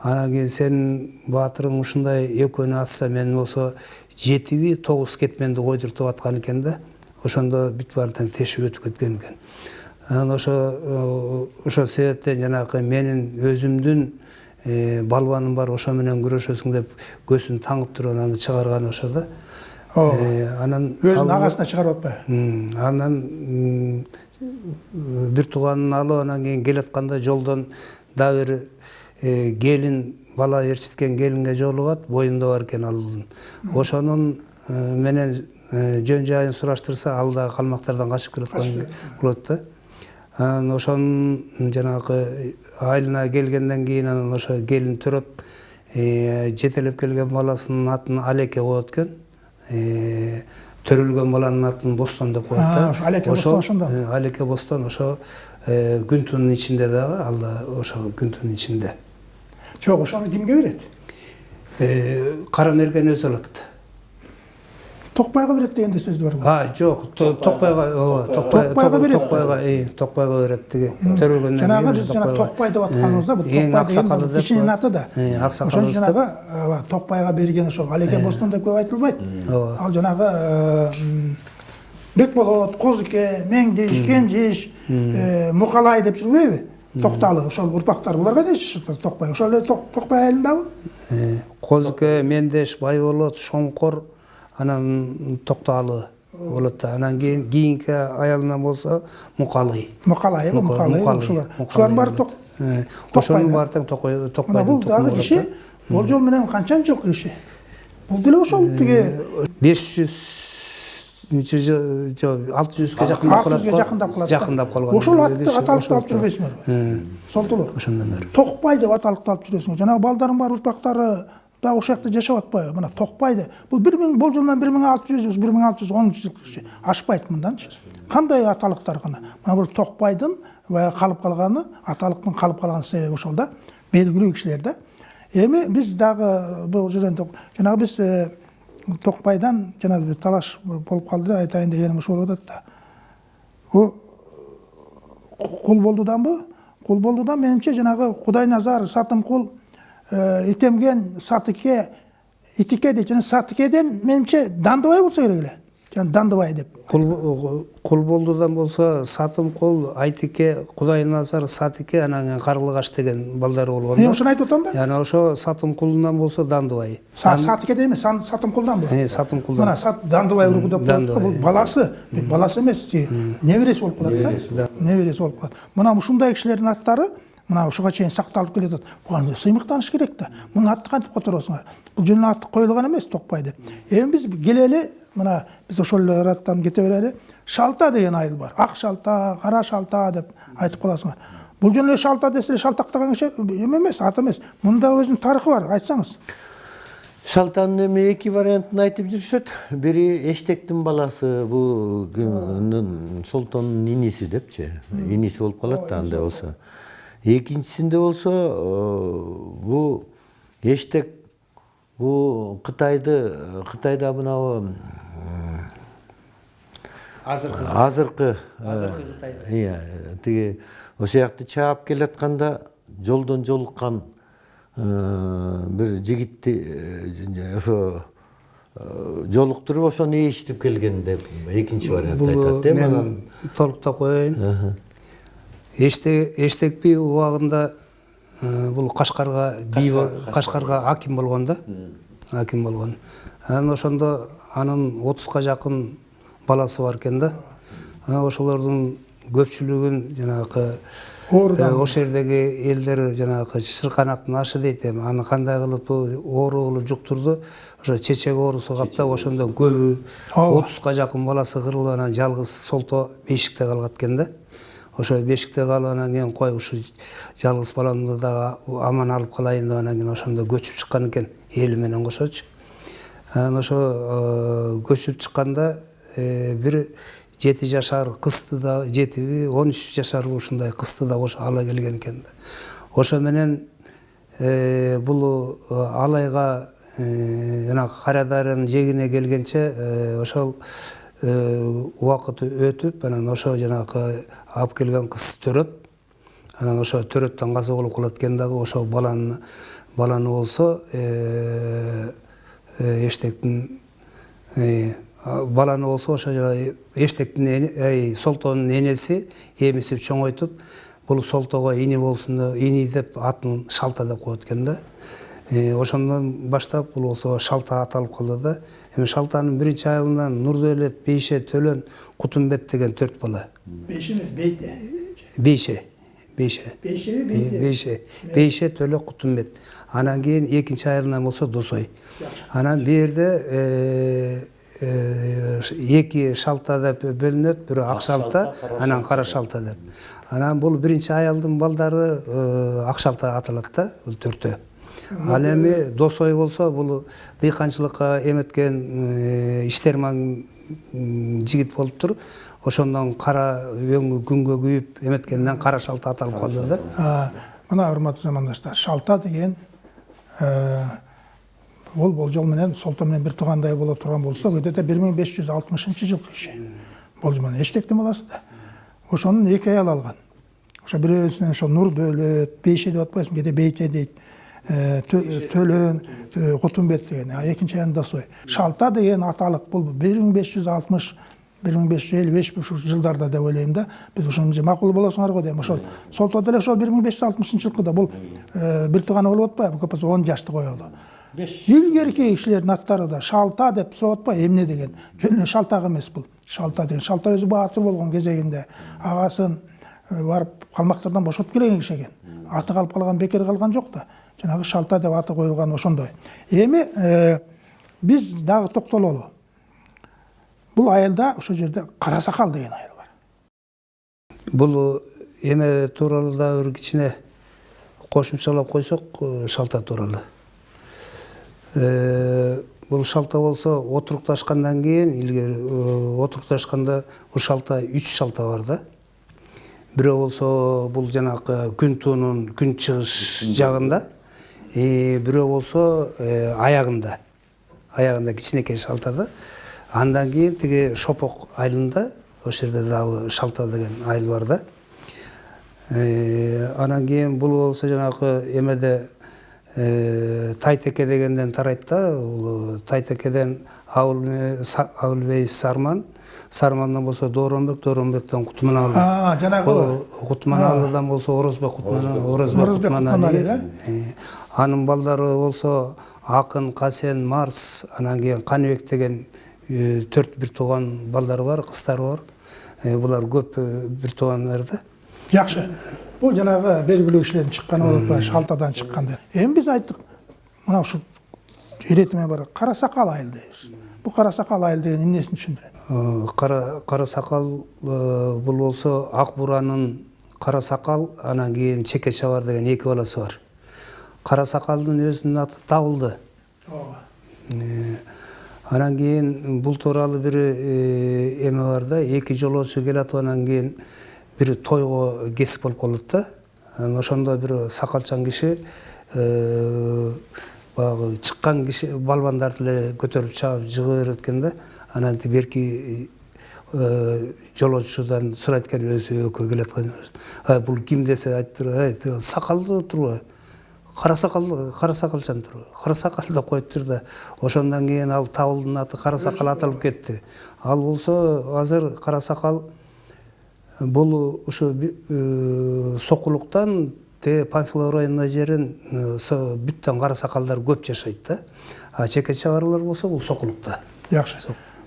[SPEAKER 2] анан кийин сенин баатырың ушундай экөөнү атса мен болсо жетиби тогуз кетменди койдуртуп аткан экен да ошондо бүт баары тең тешип өтүп кеткен экен. Анан ошо ошол себептен жанагы менин өзүмдүн балбаным бар ошо менен күрөшөсүң деп көзүн таңып туруп анан чыгарганы ошо да. Э, анан
[SPEAKER 1] өзүнүн
[SPEAKER 2] ал-
[SPEAKER 1] агасына чыгарып атпайбы?
[SPEAKER 2] Анан бир тууганын алып анан кийин келатканда жолдон дагы бир э, келин бала ээрчиткен келинге жолугат боюнда бар экен алдын ошонун э, менен э, жөн жайын сураштырса ал дагы калмактардан качып келаткан болот да. Анан ошонун жанагы айылына келгенден кийин анан ошо келин төрөп жетелеп келген баласынын атын алеке коет экен. Төрөлгөн баланын атын бостон деп коет да
[SPEAKER 1] ошо Алеке Бостон ошондо?
[SPEAKER 2] алеке бостон ошо э, күнтунун ичинде дагы ал да ошо күнтунун ичинде
[SPEAKER 1] жок ошону кимге берет
[SPEAKER 2] кара мерген өзү алат
[SPEAKER 1] токпайга берет дегенде сөз бар го
[SPEAKER 2] а жок То- токпайга ооба токпай
[SPEAKER 1] Токпайга берет.
[SPEAKER 2] токпайга токпайга берет тиги төрөлгөндөн
[SPEAKER 1] жанагы биз жана токпай деп атканыбызда бул
[SPEAKER 2] эң аксакалы
[SPEAKER 1] деген
[SPEAKER 2] деп
[SPEAKER 1] кишинин аты да ошон
[SPEAKER 2] аксакалы
[SPEAKER 1] жанагы ооба, токпайга берген ошол алеке бостон деп көп айтылбайт
[SPEAKER 2] Ооба.
[SPEAKER 1] ал жанагы бекболот козуке меңдиш кенжиш э, мукалай деп жүрбөйбү токталы ошол урпактар булар кайда жашашат токпай ошол эле Ток- токпай айылындабы
[SPEAKER 2] козуке мендеш байболот шоңкор анан токтоалы болот да. Анан кийин кийинки аялынан болсо мукалый.
[SPEAKER 1] Мукалай
[SPEAKER 2] Мукалый,
[SPEAKER 1] ошолар
[SPEAKER 2] Мукалый.
[SPEAKER 1] ошолардын баары
[SPEAKER 2] Э, ошонун баары тең
[SPEAKER 1] мына
[SPEAKER 2] токпайдын
[SPEAKER 1] бул дагы киши. болжол менен канчанчы жылкы киши. Бул деле ошол тиги.
[SPEAKER 2] беш жүзчү жыл жок алты жүзгө жакындап
[SPEAKER 1] алты
[SPEAKER 2] калат
[SPEAKER 1] жүзгө
[SPEAKER 2] го
[SPEAKER 1] жакындап калат
[SPEAKER 2] жакындап калган
[SPEAKER 1] ошол атты аталыкты алып жүрбөйсүңөрбү солтулур
[SPEAKER 2] ошондон бери.
[SPEAKER 1] Токпай деп аталыкты алып жүрөсүңөр жанагы балдардын баары урпактары дагы ошол жакта жашап атпайбы мына токпайды бул бир миң болжол менен бир миң алты жүз бир миң алты жүз онунчу жылкы киши ашпайт мынданчы кандай аталыктар гана мына бул токпайдын баягы калып калганы аталыктын калып калган себеби ошол да белгилүү кишилер да эми биз дагы бул жерден жанагы биз э, токпайдан жанагы бир талаш болуп калды деп айтайын дегеним ушул болуп атат да бул кул болдуданбы кул болдудан менимче жанагы кудайназар сатымкул э, итемген сатыке итике дейт жана сатыкеден менимче дандыбай болсо керек эле жана дандыбай деп
[SPEAKER 2] кул болдудан болсо сатым кул айтике кудайназар сатике анан карлыгаш деген балдары болгон
[SPEAKER 1] ошону айтып атам да
[SPEAKER 2] яна ошо сатым кулунан болсо дандыбай
[SPEAKER 1] Са- сатыкеде эмес сан- сатымкулдан
[SPEAKER 2] Э,
[SPEAKER 1] бул
[SPEAKER 2] сатым кулдан
[SPEAKER 1] мына дандыбай деп да бул баласы баласы эмес тиги небереси болуп калат да небереси болуп калат мына ушундай кишилердин аттары мына ушуга чейин сакталып келатат буга сыймыктаныш керек да мунун атын кантип которосуңар бул жөн аты коюлган эмес токпай деп. Эми биз келели мына биз ошол эле ыраттан кете берели шалта деген айыл бар. Ак шалта кара шалта деп айтып каласыңар бул жөн шалта десе эле шалтактаган эме эмес ат эмес мунун да өзүнүн тарыхы бар айтсаңыз.
[SPEAKER 3] Шалтанын эми эки вариантын айтып жүрүшөт бири эштектин баласы бул солтондун иниси депчи иниси болуп калат да андай болсо экинчисинде болсо э, бул эштек бул кытайды кытайда мынабу
[SPEAKER 2] азыркы
[SPEAKER 3] азыркы
[SPEAKER 2] Азыркы Кытай.
[SPEAKER 3] iya тиги ошол жакты чаап келатканда жолдон жолуккан э, бир жигитти ошо жолуктуруп ошону келген деп экинчи вариант
[SPEAKER 2] бул
[SPEAKER 3] айтат э анан
[SPEAKER 2] мен толуктап коеюн. Эштек эштек би убагында э, бул кашкарга би кашкарга аким болгон да. Аким болгон анан ошондо анын отузга жакын баласы бар экен да. Анан ошолордун көпчүлүгүн жанагы э, ошол жердеги элдер жанагы чырканактын ашы дейт эми аны кандай кылып оору кылып жуктурду ошо чечек оорусу каптап ошондо көбү отузга жакын баласы кырылып анан жалгыз солто бешикте калгат экен да. Ошо бешикте калып анан кийин кой ушу жалгыз баламды дагы аман алып калайын деп анан кийин ошондо көчүп чыккан экен эли менен кошочу. Анан ошо э, көчүп чыкканда э, бир жети жашар кызды да жетиби он үч жашар ушундай кызды да кошо ала келген экен да. Ошо менен э, бул алайга жанагы кара дарыянын жээгине келгенче ошол убакыт өтүп анан ошо жанагы алып келген кыз төрөп анан ошо төрөттөн каза болуп калат экен дагы ошо баланы баланы болсо э, э, эштектин э, баланы болсо ошо жанагы эштектин солтоонун энеси эмизип чоңойтуп бул солтоого ини болсун ини деп атын шалта деп коет экен да. Ошондон баштап бул болсо шалта аталып калды да эми шалтанын биринчи айылынан нурдөөлөт бейше төлөн кутумбет деген төрт бала
[SPEAKER 1] беш емес бейте
[SPEAKER 2] бейше бейше
[SPEAKER 1] бейшеби
[SPEAKER 2] бейше бейше төлө кутумбет анан кийин экинчи айылынан болсо досой анан бул жерде э, э, эки шалта деп бөлүнөт бирөө ак шалта анан кара шалта деп анан бул биринчи айылдын балдары ак шалта аталат да бул төртөө ал эми досой болсо бул дыйканчылыкка эметкен э, иштерман жигит болуптур ошондон кара өңү күнгө күйүп эметкенден кара шалта аталып калды да.
[SPEAKER 1] А, мына урматтуу замандаштар шалта деген э, бул болжол менен солто менен бир туугандай боло турган болсо где-то бир миң беш жүз алтымышынчы жылкы иши болжол менен эчтектин баласы да. Ошонун эки аял алган. Ошо бирөөсүнөн ошо нурдөөлөт бейше деп атпайсыңбы кээде бейте дейт. Төлөн э, кутумбет деген экинчи аянын досой шалта деген аталык бул бир миң беш жүз алтымыш бир миң беш жүз элүү беш ушул жылдарда деп ойлойм да биз ушуну макул болосуңар го дейм ошол солто деле ошол бир миң беш жүз алтымышынчы жылкыда бул э, бир тууганы болуп атпайбы? Көп болсо он жашты коелу илгерки кишилердин аттары да шалта деп сурап атпайбы? Эмне деген? Жөн эле шалтак эмес бул. Шалта деген. Шалта өзү баатыр болгон кезегинде агасын э, барып калмактардан бошотуп келген киши экен. Аты калып калган бекер калган жок да жанагы шалта деп аты коюлган ошондой эми э, биз дагы токтололу бул айылда ошол жерде кара сакал деген айыл бар
[SPEAKER 2] бул эме тууралуу дагы бир кичине кошумчалап койсок шалта тууралуу Э, бул шалта болсо отурукташкандан кийин илгери отурукташканда бул шалта үч шалта бар да бирөө болсо бул жанагы күн туунун күн чыгыш жагында бирөө болсо аягында аягында кичинекей шалта да андан кийин тиги шопок айылында ошол жерде дагы шалта деген айыл бар да анан кийин бул болсо жанагы эмеде тайтеке дегенден тарайт да тайтекеден абылбей сарман сармандан болсо дооронбек дооронбектен кутманалый
[SPEAKER 1] а жанагы
[SPEAKER 2] кутманалыдан болсо орозбек орозбек
[SPEAKER 1] Орозбек
[SPEAKER 2] кутманалиев анын балдары болсо акын касен марс анан кийин каныбек деген төрт бир тууган балдары бар кыздары бар. Булар көп бир туугандар да.
[SPEAKER 1] Жакшы бул жанагы белгилүү кишилердин чыкканы болуп атпайбы шалтадан чыккан деп эми биз айттык мына ушул иретиме бар кара сакал айыл дейбиз бул кара сакал айыл деген эмнесин түшүндүрөт
[SPEAKER 2] Э, кара сакал э, бул болсо ак буранын кара сакал анан кийин чеке чабар деген эки баласы бар. Кара сакалдын өзүнүн аты табылды Э, анан кийин бул тууралуу бир эме бар да эки жолоочу келатып анан кийин бир тойго кесип болуп калат да анан ошондо бир сакалчан киши баягы чыккан киши балбандарды эле көтөрүп чаап жыгы берет экен да анан берки э, жолоочудан сурайт экен өзү экөө келаткан «Ай, бул ким десе айтып туруп тиги сакалдуу турбу кара сакал кара сакалчан тур кара сакал деп коюптур да ошондон кийин ал табылдын аты кара сакал аталып кетти. Ал болсо азыр кара сакал бул ушу э, сокулуктан тээ панфилов районуна жерин э, бүттөн кара сакалдар көп жашайт да. А чеке чабарлар болсо бул сокулукта.
[SPEAKER 1] Жакшы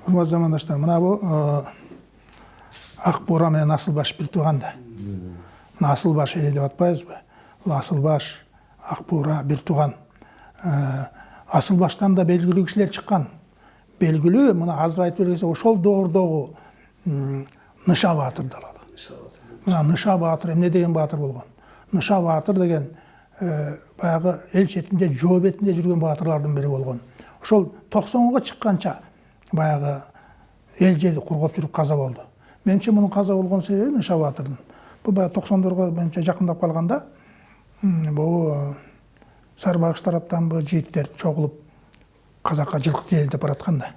[SPEAKER 1] урматтуу замандаштар мына бул ак бура менен асыл баш бир тууган да мына асыл баш эле деп атпайбызбы бул асыл баш ак бура бир тууган Э, асыл баштан да белгилүү кишилер чыккан белгилүү мына азыр айтып бергенсе ошол доордогу ныша баатырды алалы мына ныша баатыр эмне деген баатыр болгон ныша баатыр деген баягы эл четинде жоо бетинде жүргөн баатырлардын бири болгон ошол токсонго чыкканча баягы эл жерди кургап жүрүп каза болду менимче мунун каза болгон себеби ныша баатырдын бул баягы токсондорго менимче жакындап калганда м, бул э, сарбагыш тараптанбы жигиттер чогулуп казакка жылкы тиели деп бараткан да.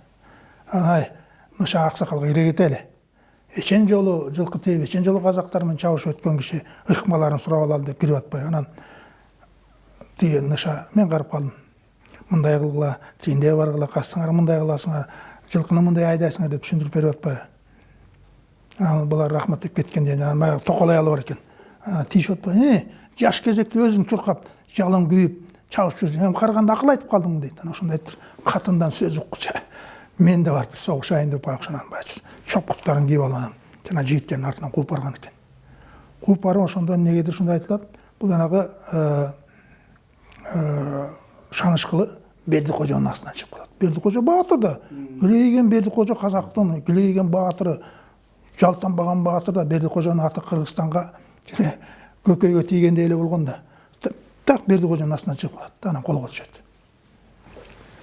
[SPEAKER 1] Ай ныша аксакалга кире кетели эчен жолу жылкы тээп эчен жолу казактар менен чабышып өткөн киши ыкмаларын сурап алалы деп кирип атпайбы анан тиги ныша мен карап калдым мындай кылгыла тигиндей баргыла кастыңар мындай кыласыңар жылкыны мындай айдайсыңар деп түшүндүрүп берип атпайбы анан булар рахмат деп кеткенде баягы токол аялы бар анан тийишип атпайбы э жаш кезекте өзүң чуркап жалың күйүп чабышып жүрсүң эми караганда акыл айтып калдың дейт анан ошондо айтыптыр катындан сөз уккучу мен да барып согушайын деп баягы ошонан баягы чопкуттарын кийип алып анан жана жигиттердин артынан кууп барган экен кууп барып ошондо эмнегедир ушундай айтылат бул жанагы шанышкылы бердикожонун астынан чыгып калат бердикожо баатыр да килейген бердикожо казактын килейген баатыры жалтанбаган баатыр да бердикожонун аты кыргызстанга тире көкөйгө тийгендей эле болгон да. Так бердикожонун астынан чыгып калат анан колго түшөт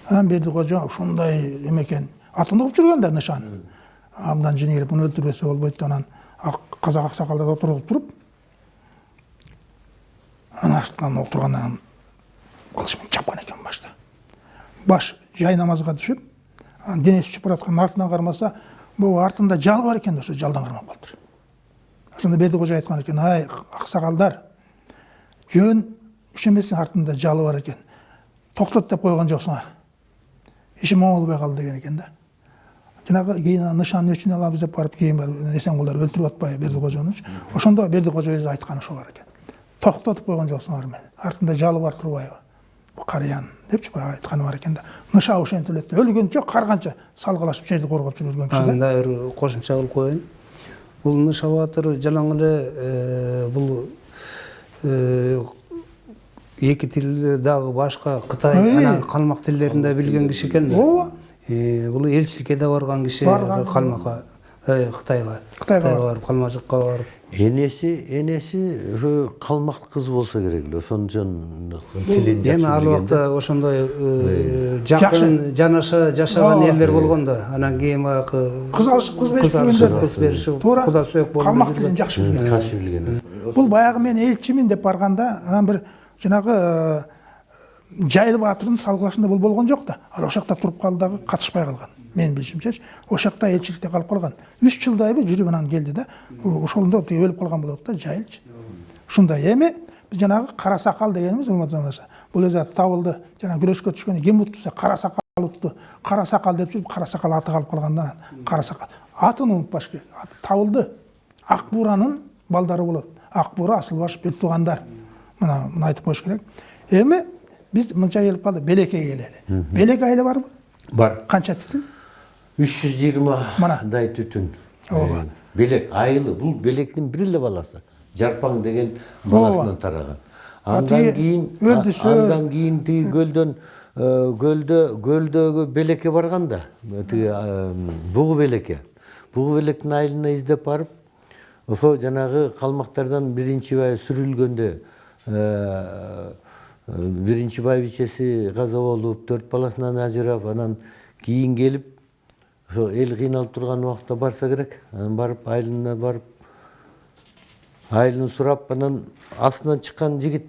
[SPEAKER 1] анан бердикожо ушундай эме экен атын угуп жүргөн да нышан абдан жини келип муну өлтүрбөсө болбойт деп анан. Отургузуп туруп анын артынан отургандан кылыч менен чапкан экен башта баш жай намазга түшүп анан денеси учуп бараткан артына кармаса могу артында жал бар да ошо жалдан кармап калыптыр ошондо бердикожо айткан экен ай аксакалдар жөн иш эместин артында жалы бар экен токтот деп койгон жоксуңар ишим оңолбой калды деген экен да. Жанагы кийин нышанын өчүн алабыз деп барып кийин барып эсенгулдар өлтүрүп атпайбы бердикожонучу ошондо бердикожо өзү айтканы ошол бар экен токтотуп койгон жоксуңар мени артында жалы бар турбайбы бул карыянын депчи баягы айтканы бар экен да. Ныша ошентип эле өлгөнчө карганча салгылашып жерди коргоп жүргөн киши да.
[SPEAKER 2] Анда бир кошумча кылып коеюн бул ныша баатыр жалаң эле бул эки тилди дагы башка кытай анан калмак тилдерин да билген киши экен да.
[SPEAKER 1] Ооба
[SPEAKER 2] бул элчиликке да барган киши
[SPEAKER 1] Барган.
[SPEAKER 2] калмакка кытайга
[SPEAKER 1] Кытайга
[SPEAKER 2] барып. Калмажыкка барып.
[SPEAKER 3] Энеси энеси ушу калмак кыз болсо керек эле жакшы
[SPEAKER 2] эми ал убакта ошондой жакын жанаша жашаган элдер болгон да. Анан кийин баягы
[SPEAKER 1] кыз алышып кыз беришип
[SPEAKER 2] кыз алышып
[SPEAKER 1] жүргөндөр
[SPEAKER 2] кыз беришип
[SPEAKER 1] туура
[SPEAKER 2] куда сөөк болуп
[SPEAKER 1] калмак тилин жакшы билген.
[SPEAKER 3] жакшы билген.
[SPEAKER 1] Бул баягы мен элчимин деп барганда анан бир жанагы жайыл баатырдын салгылашында бул болгон жок да ал ошол жакта туруп калды дагы катышпай калган менин билишимчечи ошол жакта элчиликте калып калган үч жылдайбы жүрүп анан келди да ошондо тиги өлүп калган болот да жайылчы ушундай эми биз жанагы кара сакал дегенибиз урматтуу замандаштар бул табылды жана күрөшкө түшкөндө ким десе кара сакал утту кара сакал деп жүрүп кара сакал аты калып калган да анан кара сакал атын унутпаш керек. Аты табылды ак бууранын балдары болот. Ак буура асыл баш бир туугандар мына муну айтып коюш керек. Эми биз мынча келип калдык белекеге келели белек айылы барбы
[SPEAKER 3] бар
[SPEAKER 1] канча түтүн
[SPEAKER 3] үч жүз
[SPEAKER 1] Мына.
[SPEAKER 3] жыйырмадай түтүн
[SPEAKER 1] Ооба.
[SPEAKER 3] Белек айылы бул белектин бир эле баласы жарпаң деген баласынан тараган андан а- андан кийин тиги көлдөн көлдө көлдөгү белекке барган да тиги бугу белекке бугу белектин айылына издеп барып ошо жанагы калмактардан биринчи бай сүрүлгөндө биринчи байбичеси каза болуп төрт баласынан ажырап анан кийин келип ошо эл кыйналып турган убакта барса керек анан барып айылына барып айылын сурап анан астынан чыккан жигит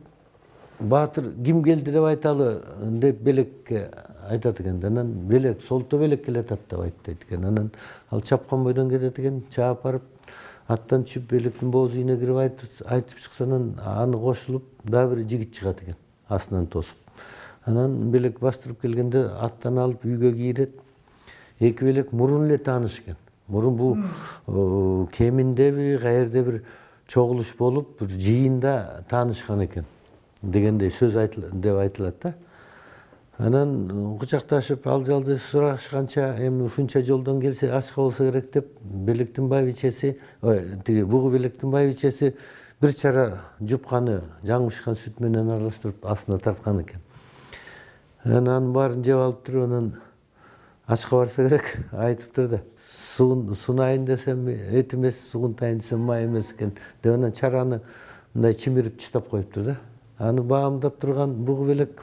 [SPEAKER 3] баатыр ким келди деп айталы деп белекке айтат экен да анан белек солто белек келатат деп айтты экен анан ал чапкан бойдон кетет экен чаап барып аттан түшүп белектин бооз үйүнө кирип айтып чыкса анан аны кошулуп дагы бир жигит чыгат экен астынан тосуп анан белек бастырып келгенде аттан алып үйгө кийирет эки белек мурун эле тааныш экен мурун бул э, кеминдеби каерде бир чогулуш болуп бир жыйында таанышкан экен дегендей сөз айтыл- деп айтылат да. Анан кучакташып ал жалды сурашканча эми ушунча жолдон келсе ачка болсо керек деп белектин байбичеси ой, тиги бугу белектин байбичеси бир чара жупканы жаңыбышкан сүт менен аралаштырып астына тарткан экен анан анын баарын жеп алып туруп анан ачка барса керек айтыптыр да суун сунайын десем эт эмес сугунтайын десем май эмес экен деп анан чараны мындай чимирип чытап коюптур да аны баамдап турган бугу белек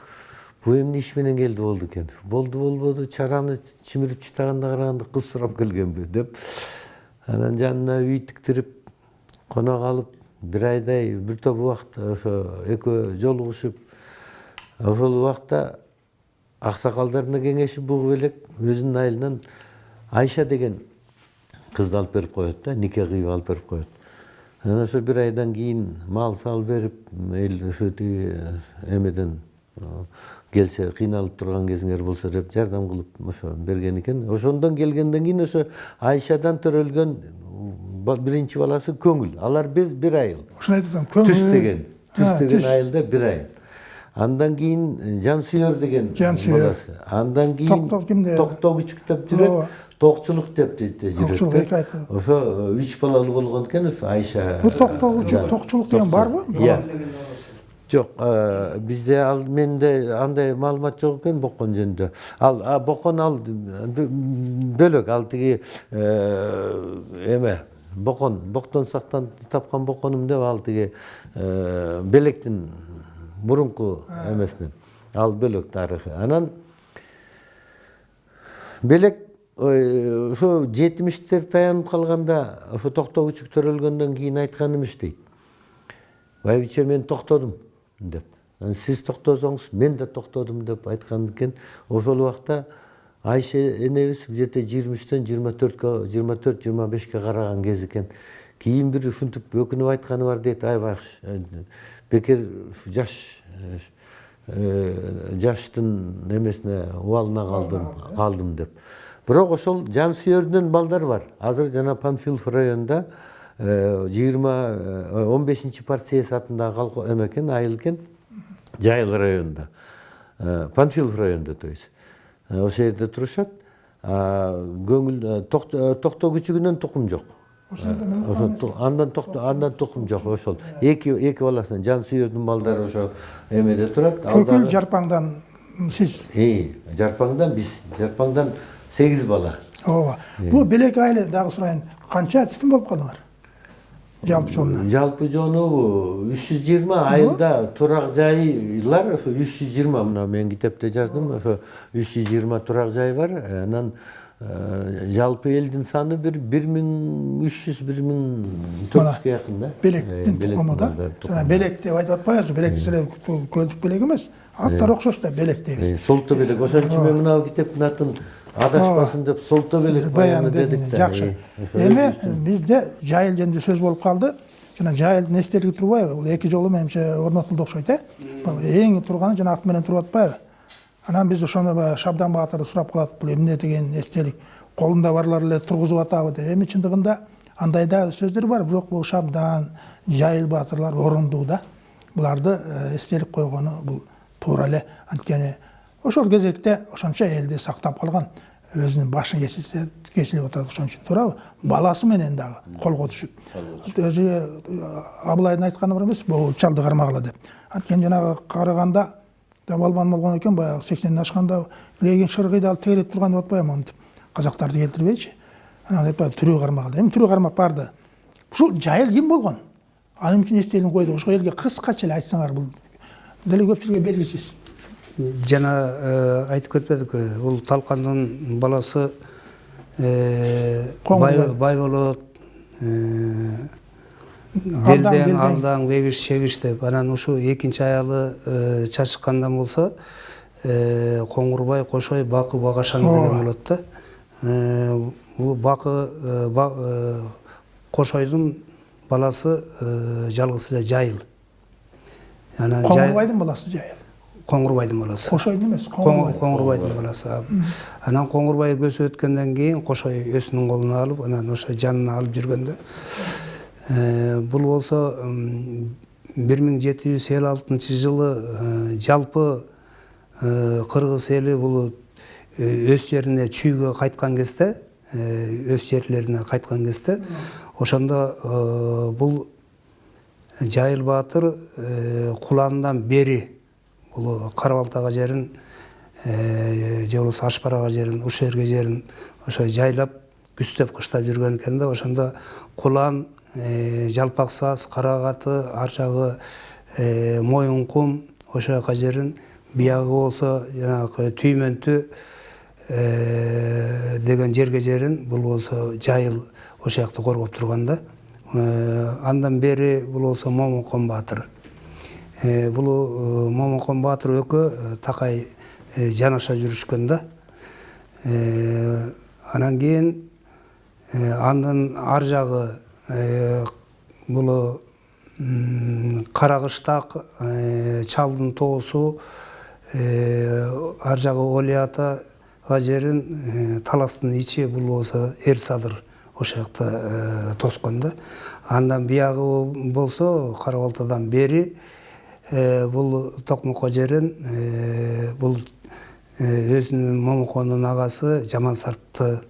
[SPEAKER 3] бул эмне иш менен келди болду экен болду болбоду чараны чимирип чытаганда караганда кыз сурап келгенби деп анан жанына үй тиктирип конок алып бир айдай бир топ убакыт ошо экөө жолугушуп ошол убакта аксакалдарына кеңешип бугу белек өзүнүн айылынан айша деген кызды алып берип коет да нике кыйып алып берип коет. Анан ошо бир айдан кийин мал сал берип эл ошо тиги эмеден келсе кыйналып турган кезиңер болсо деп жардам кылып ошо берген экен. Ошондон келгенден кийин ошо айшадан төрөлгөн биринчи баласы көңүл алар биз бир айыл
[SPEAKER 1] ошону айтып атам
[SPEAKER 3] түс деген түс деген айылда бир айыл андан кийин жансүйөр деген
[SPEAKER 1] Жансүйөр.
[SPEAKER 3] баласы андан кийин
[SPEAKER 1] Токтоо кимде?
[SPEAKER 3] токтоо күчүк деп жүрөт токчулук деп жүрөт ошо үч балалуу болгон экен ошо айша
[SPEAKER 1] бул токтогучу
[SPEAKER 3] жан-
[SPEAKER 1] токчулук деген барбы
[SPEAKER 3] иә жок бизде ал менде андай маалымат жок экен бокон жөнүндө ал бокон ал бөлөк ал тиги эме бокон боктон сактан тапкан боконум деп ал тиги э, белектин мурунку эмесинен. Ал бөлөк тарыхы. Анан белек ошо жетимиштер таянып калганда ошо токтоо күчүк төрөлгөндөн кийин айткан эмиш дейт. Байбиче мен токтодум деп. Сиз токтосоңуз мен да токтодум деп айткан экен ошол убакта айша энебиз где то жыйырма үчтөн жыйырма төрткө жыйырма төрт жыйырма бешке караган кез экен кийин бир ушинтип өкүнүп айтканы бар дейт ай байкуш э, бекер ушу жаш жаштын эмесине убалына калдым калдым деп бирок ошол жан сүйөрүнөн балдар бар азыр жана панфилов районунда жыйырма он бешинчи партсъезд атындагы колхоз эме экен айыл экен жайыл районунда панфилов районунда то есть ошол жерде турушат көңүл ток- токтоо күчүгүнөн тукум жок андан токто андан тукум жок ошол эки эки баласынан жан сүйөрдүн балдары ошо эмеде турат дагы-
[SPEAKER 1] жарпаңдан сиз
[SPEAKER 3] жарпаңдан биз жарпаңдан сегиз бала.
[SPEAKER 1] Ооба. Бул белек айылы дагы сурайын канча түтүн болуп калдыңар жалпы жолуна
[SPEAKER 3] жалпы жону үч жүз жыйырма айылда турак жайлар ошо үч жүз жыйырма мына мен китепте жаздым ошо үч жүз жыйырма турак жай бар анан э, жалпы элдин саны бир бир миң үч жүз бир миң төрт жүзгө жакын да Э,
[SPEAKER 1] белектин тукуму да жана белек деп айтып атпайбызбы белек силе көлдүк белек эмес аттары окшош да белек дейбиз
[SPEAKER 3] Э, солто белек ошон үчүн мен мына китептин атын адашпасын деп солто белек
[SPEAKER 1] баяны
[SPEAKER 3] дедик да
[SPEAKER 1] жакшы эми бизде жайыл жөнүндө сөз болуп калды жана жайылдын эстелиги турбайбы бул эки жолу менимче орнотулду окшойт э Бул эң турганы жана ат менен туруп атпайбы анан биз ошону баягы шабдан баатырды сурап калат бул эмне деген эстелик колунда барлар эле тургузуп атабы деп эми чындыгында андай да сөздөр бар бирок бул шабдан жайыл баатырлар орундуу да буларды эстелик койгону бул туура эле анткени ошол кезекте ошончо элди сактап калган өзүнүн башын кесилип отурат ошон үчүн туурабы баласы менен дагы колго түшүп өзү абылайдын айтканы бар эмеспи бул чалды кармагыла деп анткени жанагы караганда балбан болгон экен баягы сексенден ашканда легин шыргыйды алып тегелеп турган деп атпайбы монтип казактарды келтирбейчи анан айтпайбы тирүү кармагыла эми тирүү кармап барды ушул жайыл ким болгон ал эмне үчүн эстелигин койдук ошол элге кыскача эле айтсаңар бул деле көпчүлүккө белгисиз
[SPEAKER 2] жана э, айтып кетпедикпи бул талкандын баласы э, бай болот э,
[SPEAKER 1] Алдаң,
[SPEAKER 2] бегиш чегиш деп. Анан ушу экинчи аялы э, чачыккандан болсо э, коңурбай кошой бакы багашан деген болот да. Э, бул бакы э, ба- э, кошойдун баласы э, жалгыз эле жайыл. Анан
[SPEAKER 1] коңурбайдын баласы жайыл.
[SPEAKER 2] Коңурбайдын баласы Коң-
[SPEAKER 1] коңурбай
[SPEAKER 2] коңурбайдын баласы анан коңурбай көзү өткөндөн кийин кошой өзүнүн колуна алып анан ошо жанына алып жүргөндө э, бул болсо бир миң жети жүз элүү алтынчы жылы жалпы кыргыз эли бул өз жерине чүйгө кайткан кезде өз жерлерине кайткан кезде ошондо бул жайыл баатыр куландан бери бул кара балтага жерин э, же болбосо аш барага жерин уш жерге жерин ошо жайлап күзтөп кыштап жүргөн экен да ошондо кулан э, жалпак саз карагаты ар жагы э, моюн кум ошол жака жерин биягы болсо жанагы түймөнтү деген жерге жерин бул болсо жайыл ошол жакты коргоп турган да. Андан бери бул болсо момункон баатыр Э, бул э, момункон баатыр экөө э, такай э, жанаша жүрүшкөн да анан кийин Э, андан ар м, карагыштак э, чалдын тоосу ар жагы олиятага жерин э, таластын ичи бул болсо эр садыр ошол жакта тоскон да андан биягы э, бул токмокко жерин э, бул э, өзүнүн момукондун агасы жаман сартты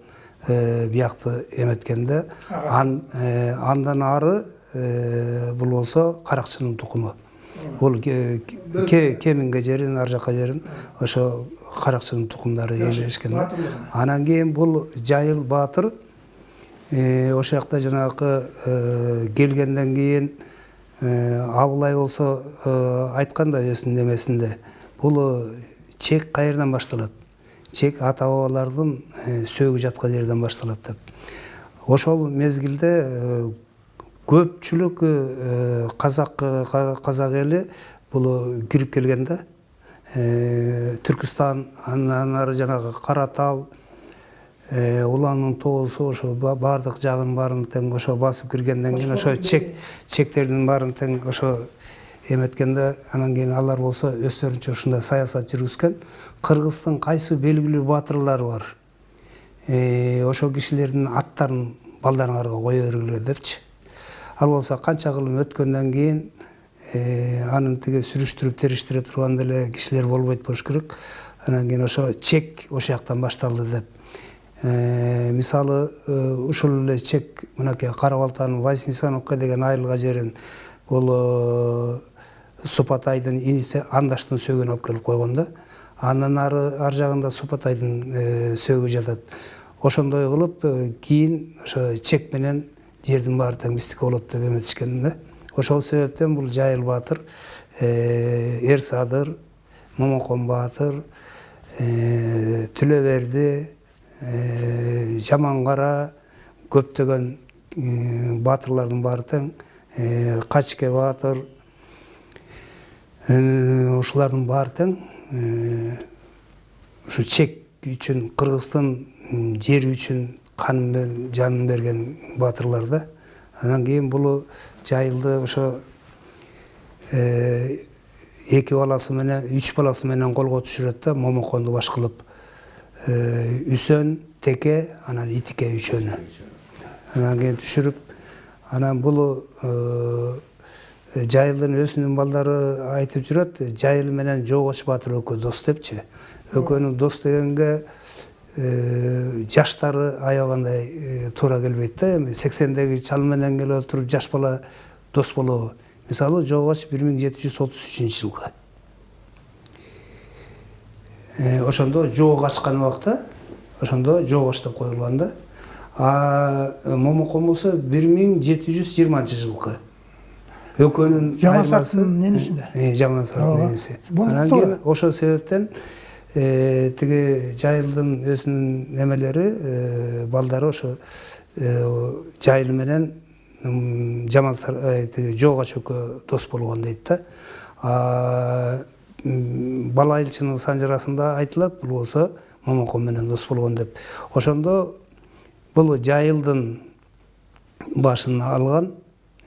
[SPEAKER 2] биякты эметкенде ан, андан ары бул болсо каракчынын тукуму. Бул ке- ке- кеминге жерин ар жака жерин ошо каракчынын тукумдары ээлешкен да. Анан кийин бул жайыл баатыр ошол жакта жанагы келгенден кийин абылай болсо э, айткан да өзүнүн немесинде бул э, чек каерден башталат чек ата бабалардын э, сөөгү жаткан жерден башталат деп. Ошол мезгилде э, көпчүлүк э, ка- казак эли бул кирип келген да Э, түркүстан андан ары жанагы э, уланын тоосу ошо ба- баардык жагын баарын тең ошо басып киргенден кийин ошо чек чектердин баарын тең ошо эметкенде анан кийин алар болсо өздөрүнчө ушундай саясат жүргүзгөн кыргыздын кайсы белгилүү баатырлары бар ошол кишилердин аттарын балдарыңарга кое бергиле депчи ал болсо канча кылым өткөндөн кийин анын тиги сүрүштүрүп териштире турган деле кишилер болбойт болуш керек анан кийин ошо чек ошол жактан башталды деп мисалы ушул эле чек мынакей кара балтанын вознесеновка деген айылга жерин бул супатайдын иниси андаштын сөөгүн алып келип койгон да андан ары ар жагында супатайдын сөөгү жатат ошондой кылып кийин ошо чек менен жердин баары тең биздики болот деп эметишкен да ошол себептен бул жайыл баатыр эр садыр момокон баатыр түлөберди жаман кара көптөгөн э, баатырлардын баары тең э, Э, ушулардын баары тең э, ушу чек үчүн кыргыздын жери үчүн канын жанын берген баатырлар да. Анан кийин бул жайылды ошо э, эки баласы менен үч баласы менен колго түшүрөт да момоконду баш кылып Э, үсөн теке анан итике үчөөнү анан кийин түшүрүп анан бул жайылдын өзүнүн балдары айтып жүрөт жайыл менен жоогоч баатыр экөө дос депчи экөөнүн дос дегенге жаштары аябагандай туура келбейт да эми сексендеги чал менен келе отуруп жаш бала дос болобу мисалы жоогоч бир миң жети жүз отуз үчүнчү жылкы ошондо жоого ачкан убакта ошондо жоогоч деп коюлган да а э, момокон болсо бир миң жети жүз жыйырманчы жылкы экөөнүн
[SPEAKER 1] Жаман
[SPEAKER 2] айырмасы-
[SPEAKER 1] Сарттын ненесинде?
[SPEAKER 2] Э, сарттын
[SPEAKER 1] Ооба.
[SPEAKER 2] ненеси
[SPEAKER 1] Болуп
[SPEAKER 2] анан кийин ошол себептен э, тиги жайылдын өзүнүн немелери э, балдары ошо э, жайыл менен м, жаман сар э, тиги жоогоч экөө дос болгон дейт да бала элчинин санжарасында айтылат бул болсо момокон менен дос болгон деп. Ошондо бул жайылдын башын алган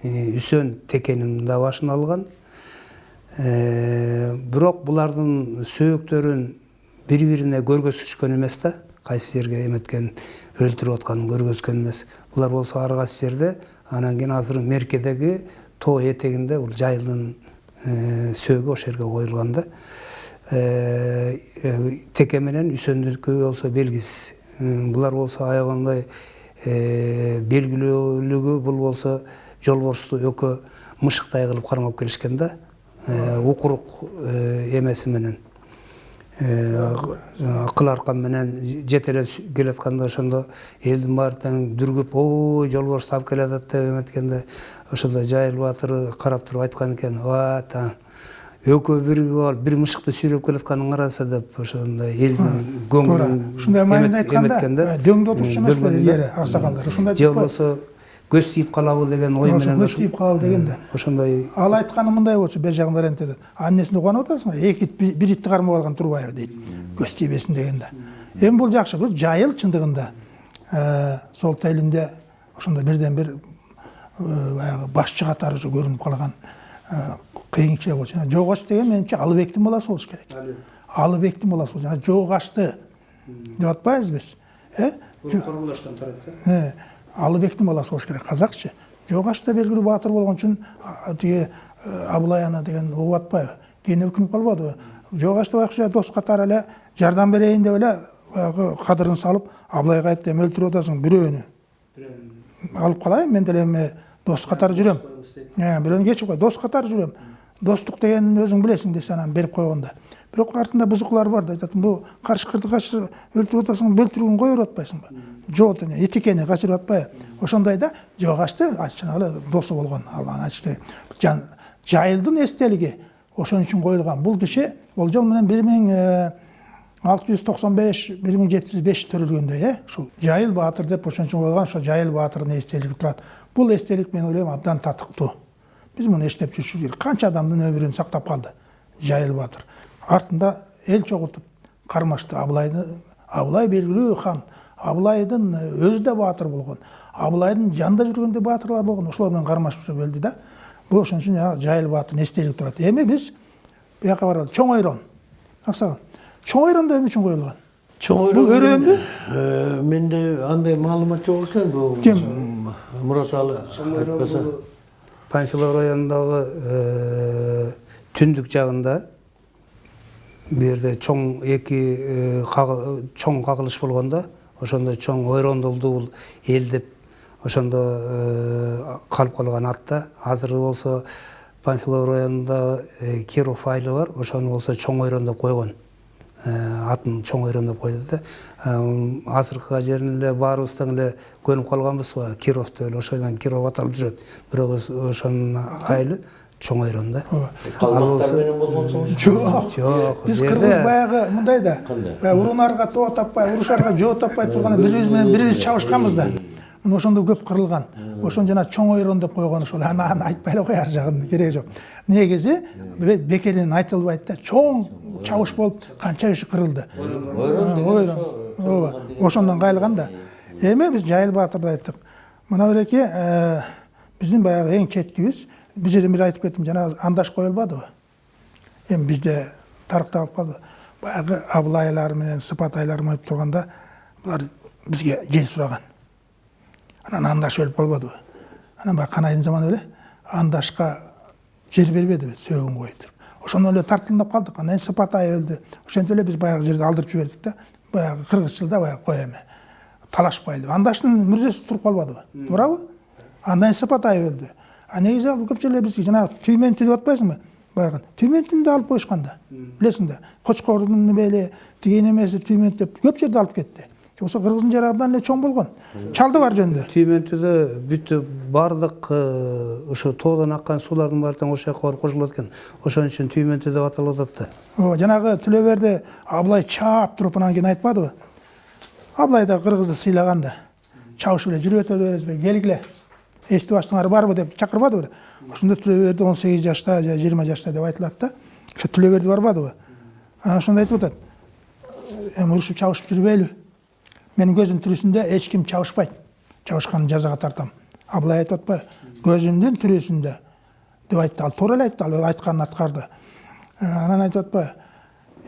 [SPEAKER 2] э, үсөн текенин да башын алган. Э, бирок булардын сөөктөрүн бири бирине көргөзүшкөн эмес да кайсы жерге эметкен өлтүрүп атканын көргөзгөн эмес. Булар болсо ар кайсы жерде анан кийин азыр меркедеги тоо этегинде бул жайылдын сөөгү ошол жерге коюлган да теке менен үсөндүкү болсо белгисиз булар болсо аябагандай белгилүүлүгү бул болсо жолборсту экөө мышыктай кылып кармап келишкен да укурук эмеси менен Э, кыл аркан менен жетелеп келатканда ошондо элдин баары тең дүргүп ой жолборсту алып келатат деп эметкенде ошондо жайыл баатыр карап туруп айткан экен ва экөө биригип алып бир мышыкты сүйрөп келатканын караса деп ошондой элдин
[SPEAKER 1] туура
[SPEAKER 2] көңүлүн
[SPEAKER 1] ушундай маанинде айтканда отурчу эмес
[SPEAKER 2] Бөлгөн
[SPEAKER 1] беле
[SPEAKER 2] да.
[SPEAKER 1] иleri аксакалдар ушундай
[SPEAKER 2] же болбосо көз тийип калабы деген ой
[SPEAKER 1] Ошо
[SPEAKER 2] менен
[SPEAKER 1] көз тийип калабы деген да.
[SPEAKER 2] ошондой
[SPEAKER 1] ал айтканы мындай болчу бер жагын вариант этет анын эмесине кубанып атасың эки ит би- бир итти кармап алган турбаева дейт көз тийбесин дегенде эми бул жакшы бул жайыл чындыгында сол тәйлінде ошондо бирден бир баягы башчы катары ушу көрүнүп калган кыйынчылык болчу жана деген менимче алыбектин баласы болуш керек. Алыбектин баласы болчу жана жогашты деп атпайбызбы биз э
[SPEAKER 2] турат да.
[SPEAKER 1] Алыбектин баласы болуш керек. Казакчы жогаш да белгилүү баатыр болгон үчүн а, тиги э, абылай ана деген угуп атпайбы кийин өкүнүп калбадыбы жогаш да байкуша дос катары эле жардам берейин деп эле баягы кадырын салып абылайга айтты эми өлтүрүп атасың бирөөнү. Алып калайын мен деле эми дос катары жүрөм. Э, бирөөнү кечип кой дос катары жүрөм. Достук дегенин өзүң билесиң десе анан берип койгондо бирок артында бузукулар бар да айтат бу карышкырды качыр өлтүрүп атасың бөлтүрүүгүн кое берип атпайсыңбы жок эне этикени качырып атпайбы ошондой ошондойда жогашты жанагы досу болгон ал Жан- жайылдын эстелиги ошон үчүн коюлган. Бул киши болжол менен бир миң алты жүз токсон беш бир миң жети жүз беш төрөлгөндөй э ушул жайыл баатыр деп ошон үчүн коюлган ошо жайыл баатырдын эстелиги турат. Бул эстелик мен ойлойм абдан татыктуу. Биз муну эстеп жүрүшүбүз керек канча адамдын өмүрүн сактап калды жайыл баатыр? Артында эл чогултуп кармашты абылайды абылай белгилүү хан абылайдын өзү да баатыр болгон абылайдын жанында жүргөндө баатырлар болгон ошолор менен кармашып жүрүп өлдү да бул ошон үчүн жанагы жайыл баатырдын эстелиги турат эми биз бияка баралы чоң ойрон аксаган чоң ойрон да эмне үчүн коюлган
[SPEAKER 3] чоң
[SPEAKER 1] Бул өрөөнбү?
[SPEAKER 3] Э, менде андай маалымат жок экен бул
[SPEAKER 1] Ким?
[SPEAKER 3] мурат алы айтпаса.
[SPEAKER 2] Панфилов районундагы түндүк жагында жерде чоң эки чоң кагылыш болгондо ошондо чоң ойрондулду бул эл деп ошондо калып калган ат да азыр болсо панфилов районунда киров айылы бар ошону болсо чоң ойрон деп койгон атын чоң ойрон деп койду да азыркы жерин эле баарыбыз тең эле көнүп калганбыз го киров деп эле ошондон киров аталып жүрөт бирок ошонун айылы чоң ойрон да
[SPEAKER 3] калмактар менен болгон соң
[SPEAKER 1] жок
[SPEAKER 2] жок
[SPEAKER 1] биз кыргыз баягы мындай да баягы урунарга тоо таппай урушарга жоо таппай турганда бирибиз менен бирибиз чабышканбыз да. Мына ошондо көп кырылган ошону жана чоң ойрон деп койгон ошол. Аны аны айтпай эле кой ар жагын кереги жок негизи бе- бекеринен айтылбайт да чоң чабыш болуп канча киши кырылды ойрон ооба ошондон кайылган да эми биз жайыл баатырды айттык мына береки э, биздин баягы эң четкибиз бул жерден бир айтып кеттим жанагы андаш коюлбадыбы эми бизде тарыхта калып калды баягы абылайлар менен сыпатайлар ойноп турганда булар бизге жер сураган анан андаш өлүп калбадыбы анан баягы канайдын заманы эле андашка жер бербедиби сөөгүн туруп ошондон эле тартылдап калдык анан сыпатай өлдү ошентип эле биз баягы жерди алдырып жибердик да баягы кыргызчылда баягы кой эми талашпайлы андаштын мүрзөсү туруп калбадыбы туурабы андан сыпатай өлдү а негизи ал көп жерде биз жанагы түймөнтү деп атпайсыңбы барган түймөнтүнү да алып коюшкан да билесиң да кочкордун бели тиги немеси түймөнт деп көп жерди алып кетти жоксо кыргыздын жери абдан эле чоң болгон чалды бар жөнүндө
[SPEAKER 2] түймөнтүдө бүттү баардык ошо тоодон аккан суулардын баары тең ошол жака барып кошулат экен ошон үчүн түймөнтү деп аталып атат да
[SPEAKER 1] ооба жанагы түлөберди абылай чаап туруп анан кийин айтпадыбы абылай да кыргызды сыйлаган да чабышып эле жүрүп өтөбүзбү келгиле эсти баштыңар барбы деп чакырбадыбы ошондо түлөберди он сегиз жашта же жыйырма жашта деп айтылат да. Ошо түлөберди барбадыбы? Анан ошондо айтып атат. Эми урушуп чабышып жүрбөйлү менин көзүм тирүүсүндө эч ким чабышпайт чабышканды жазага тартам. Абылай айтып атпайбы. Көзүмдүн тирүүсүндө деп айтты. Ал туура эле айтты. Ал айтканын аткарды. Анан айтып атпайбы.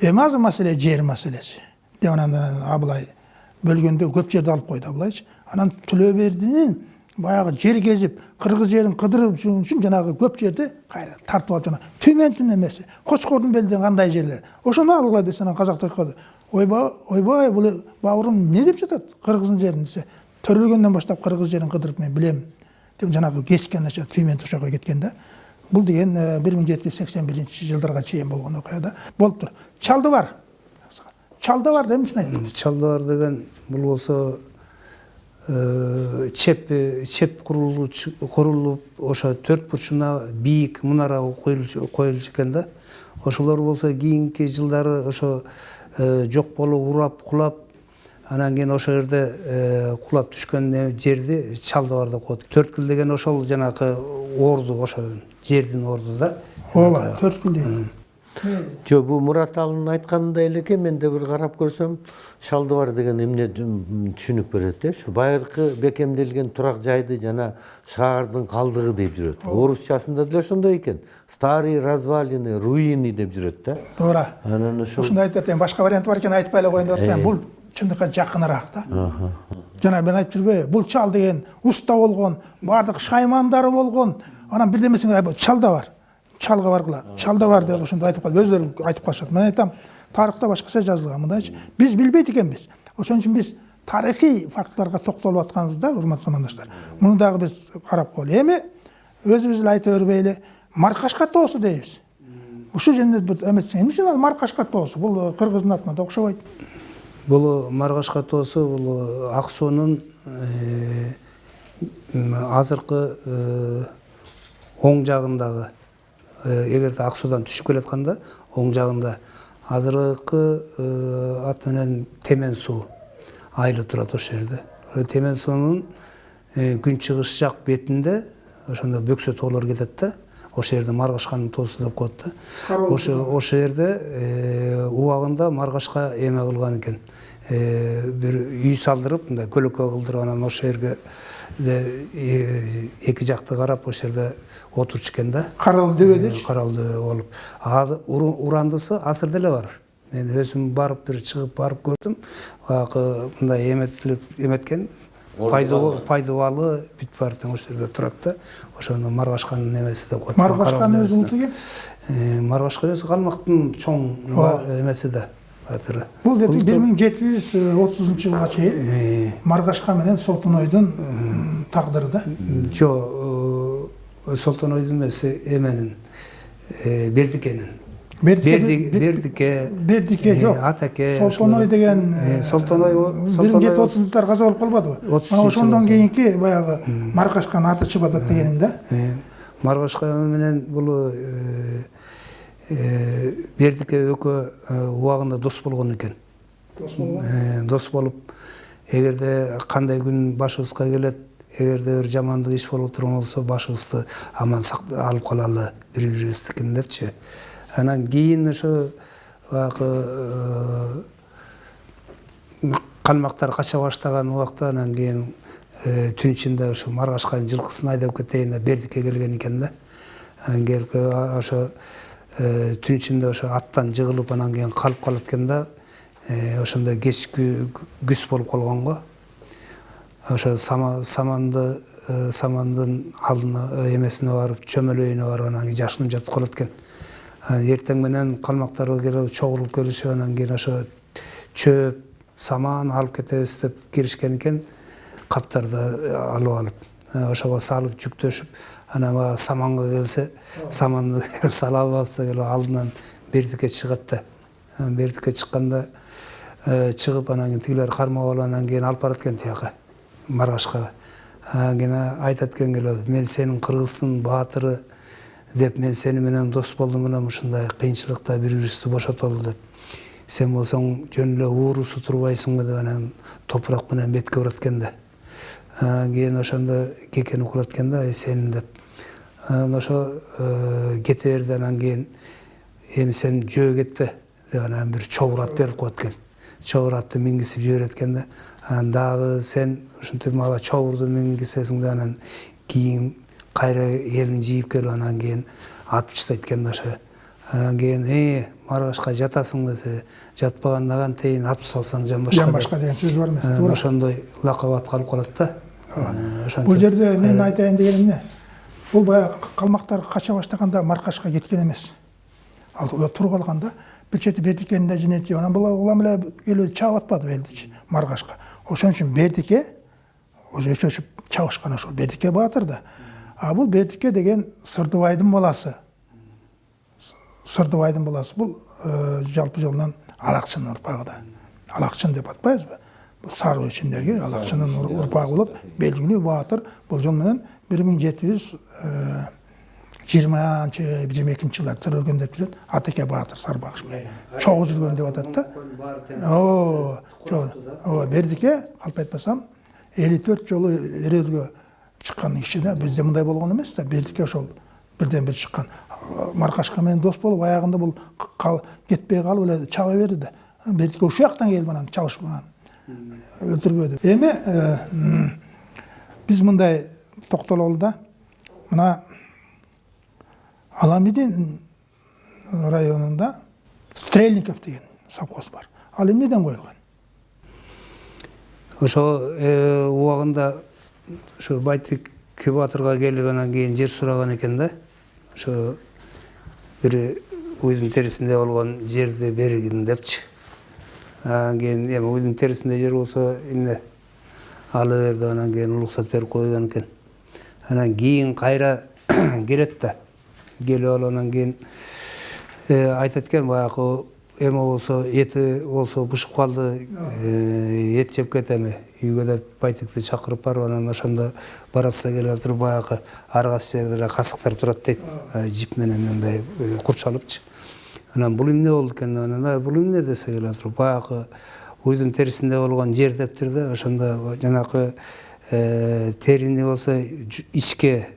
[SPEAKER 1] Эми азыр маселе жер маселеси. Деп анан абылай бөлгөндө көп жерди алып койду абылайчы. Анан түлөбердинин баягы жер кезип кыргыз жерин кыдырып жүргөн үчүн жанагы көп жерди кайра тартып алып жана түймөнтүн эмеси кочкордун белден кандай жерлер. Ошону алгыла десе анан казактар айтып калды ойбай ойбай бул бауырым эмне деп жатат кыргыздын жерин десе? Төрөлгөндөн баштап кыргыз жерин кыдырып мен билем деп жанагы кескен ошол жака кеткен да бул деген бир миң жети жүз сексен биринчи жылдарга чейин болгон окуя да болуп тур чалды бар чалды бар эмне үчүн айттым
[SPEAKER 2] чалдыбар деген бул болсо э, чеп чеп курулуп ошо төрт бурчуна бийик мунара коюлчу экен да. Ошолор болсо кийинки жылдары ошо э, жок болуп урап кулап анан кийин ошол жерде э, кулап түшкөн жерди чалдыбар деп коет төрткүл деген ошол жанакы орду ошол жердин орду да.
[SPEAKER 1] Ооба төрткүл дейт
[SPEAKER 3] жок бул мураталынын айтканындай элеке мен да бир карап көрсөм шалдыбар деген эмне түшүнүк берет э ушу байыркы бекемделген турак жайды жана шаардын калдыгы деп жүрөт. Орусчасында деле ошондой экен. Старые развалины руины деп жүрөт да.
[SPEAKER 1] Туура.
[SPEAKER 3] Анан ошол
[SPEAKER 1] ушундай айтып атайын башка варианты бар экен айтпай эле коеюн деп атпайм бул чындыкка жакыныраак да. Жана мен айтып жүрбөйбү бул чал деген уста болгон баардык шаймандары болгон анан бирдемесин чал да бар. Чалга баргыла чал да бар деп ошондой айтып калып өздөрү айтып калышат. Мен айтам тарыхта башкача жазылган мындайчы биз билбейт экенбиз ошон үчүн биз тарыхый фактыларга токтолуп атканбыз да урматтуу замандаштар муну дагы биз карап коелу эми өзүбүз эле айта бербейли маркашка тоосу дейбиз ушул жөнүндө бир эметсең эмне үчүн ал маркашка тоосу бул кыргыздын атына да окшобойт
[SPEAKER 2] бул маргашка тоосу бул ак суунун азыркы оң жагындагы эгерде ак суудан түшүп келатканда оң жагында азыркы ат менен темен суу айылы турат ошол жерде темен суунун күнчыгыш жак бетинде ошондо бөксө тоолор кетет да ошол жерде маргашканын тоосу деп коет да ошо ошол жерде убагында маргашка эме кылган экен бир үй салдырып мындай көлөкө кылдырып анан ошол жерге эки жакты карап ошол жерде отурчу экен да
[SPEAKER 1] карал дөбөдөчү
[SPEAKER 2] карал дөбө болуп урандысы азыр деле бар мен өзүм барып бир чыгып барып көрдүм баягы мындай эметилип эметкен пайдубалы бүт баары тең ошол жерде турат да ошону маргашканын эмеси деп коет
[SPEAKER 1] маргашканын өзү улуту ким
[SPEAKER 2] маргашка өзү калмактын чоң эмеси да батыры
[SPEAKER 1] бул дети бир миң жети жүз отузунчу жылга чейин маргашка менен солтонойдун тагдыры да
[SPEAKER 2] жок солтонойдун эмес эменин бердикенин
[SPEAKER 1] бердике
[SPEAKER 2] бердике
[SPEAKER 1] жок
[SPEAKER 2] атаке
[SPEAKER 1] солтоной деген
[SPEAKER 2] солтоной
[SPEAKER 1] бир миң жети отузунчулар каза болуп калбадыбы мына ошондон кийинки баягы маркашканын аты чыгып атат дегеним да
[SPEAKER 2] маркашка менен бул бердике экөө убагында дос болгон экен
[SPEAKER 1] дос болгон
[SPEAKER 2] дос болуп эгерде кандай күн башыбызга келет эгерде бир жамандык иш болуп турган болсо башыбызды аман алып калалы бири бирибиздикин депчи. Анан кийин ошо баягы калмактар кача баштаган убакта анан кийин түн ичинде ошо маргашканын жылкысын айдап кетейин деп бердикке келген экен да. Анан келип ошо түн ичинде ошо аттан жыгылып анан кийин калып калат экен да ошондой кечки күз болуп калган го ошо саманды самандын алдына эмесине барып чөмөлөйүнө барып анан кийин жашынып жатып калат экен эртең менен калмактар келип чогулуп келишип анан кийин ошо чөп саман алып кетебиз деп киришкен экен каптарды алып алып ошого салып жүктөшүп анан баягы саманга келсе саманды сала албаса келип алдынан бердикке чыгат да бердикке чыкканда чыгып анан кийин тигилер кармап алып анан кийин алып барат экен тияка анан кийин айтат экен келип мен сенин кыргыздын баатыры деп мен сени менен дос болдум анан ушундай кыйынчылыкта бири бирибизди бошотолу деп. Сен болсоң жөн эле уурусу турбайсыңбы деп анан топурак менен бетке урат экен да кийин ошондо ай сенин деп. Анан ошо кете берди анан кийин эми сен жөө кетпе деп анан бир чобур ат берип коет экен дагы сен ушинтип мага чобурду мингизесиң да анан кийин кайра элин жыйып келип анан кийин атып таштайт экен да ошо. Анан кийин э маргашка жатасың десе жатпаганда кантейин атып салсаң жан башка
[SPEAKER 1] жан башка деген сөз бар эмес
[SPEAKER 2] анан ошондой лакап атка алып калат да.
[SPEAKER 1] Бул жерде мен айтайын дегеним эмне бул баягы калмактар кача баштаганда маркашка кеткен эмес. Ал туруп алган да бир чети бердикенин да жинети анан бул улам эле келип чаап атпадыбы элдичи маркашка? Ошон үчүн бердике өчөшүп чабышкан ошол бердике баатыр да. А бул бердике деген сырдыбайдын баласы сырдыбайдын баласы бул жалпы жолунан алакчынын урпагы да. Алакчын деп атпайбызбы бул сары өчүндөгү алакчынын урпагы болуп белгилүү баатыр бул жол менен бир миң жети жүз жыйырманчы жыйырма экинчи жылдары тирелген деп жүрөт атеке баатыр сарбагыш менен чогуу жүргөн деп атат да ооба ооба бердике калп айтпасам элүү төрт жолу эрөөлгө чыккан киши да бизде мындай болгон эмес да бердике ошол бірден бір шыққан марқашқамен дос болып аяғында бұл кетпей қалып эле чаба берди да бертке ушул жактан келип анан чабышып анан өлтүрбөдү эми биз мындай токтололу да мына аламидин районунда стрельников деген совхоз бар. Ал эмнеден коюлган?
[SPEAKER 2] Ошо э, убагында ошо байтик батырга келип анан кийин жер сураган экен да. Ошо бир уйдун терисинде болгон жерди бергин депчи. Анан кийин эми уйдун терисинде жер болсо эмне? Ала бер деп анан кийин уруксат берип койгон экен. Анан кийин кайра <coughs> келет келип алып анан кийин э, айтат экен баягы эме болсо эти болсо бышып калды эт жеп кетеми үйгө деп байтикти чакырып барып анан ошондо баратса келе туруп баягы ар кайсы жерде касыктар турат дейт жип менен мындай курчалыпчы анан бул эмне болду экен деп анан «А, бул эмне десе келе туруп баягы уйдун терисинде болгон жер дептир да ошондо жанакы терини болсо ичке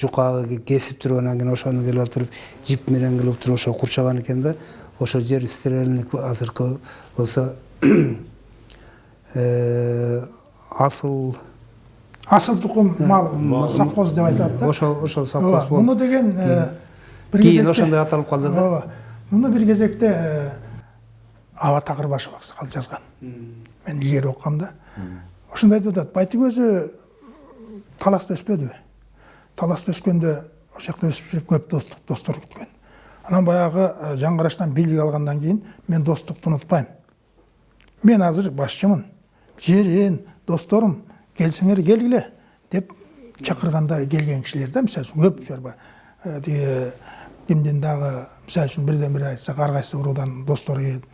[SPEAKER 2] жукагы кесип туруп анан кийин ошону келип туруп жип менен келип туруп ошо курчаган экен да ошо жер стрельник азыркы болсо асыл
[SPEAKER 1] асыл тукум мал совхоз деп айтат да
[SPEAKER 2] ошо ошо совхоз
[SPEAKER 1] Ооба, муну деген бир
[SPEAKER 2] кийин ошондой аталып калды да
[SPEAKER 1] ооба муну бир кезекте аба такырбашев аксакал жазган мен илгери окугам да ошондо айтып атат байтик өзү таласта өспөдүбү таласта өскөндө ошол жакта өсүп жүрүп көп достук достор күткөн анан баягы э, жаңгыраштан бийлик алгандан кийин мен достукту унутпайм мен азыр башчымын жерин досторум келсеңер келгиле деп чакырганда келген кишилер да мисалы үчүн көп бар. Э, тиги кимдин дагы мисалы үчүн бирден бири айтсак ар кайсы уруудан достору келип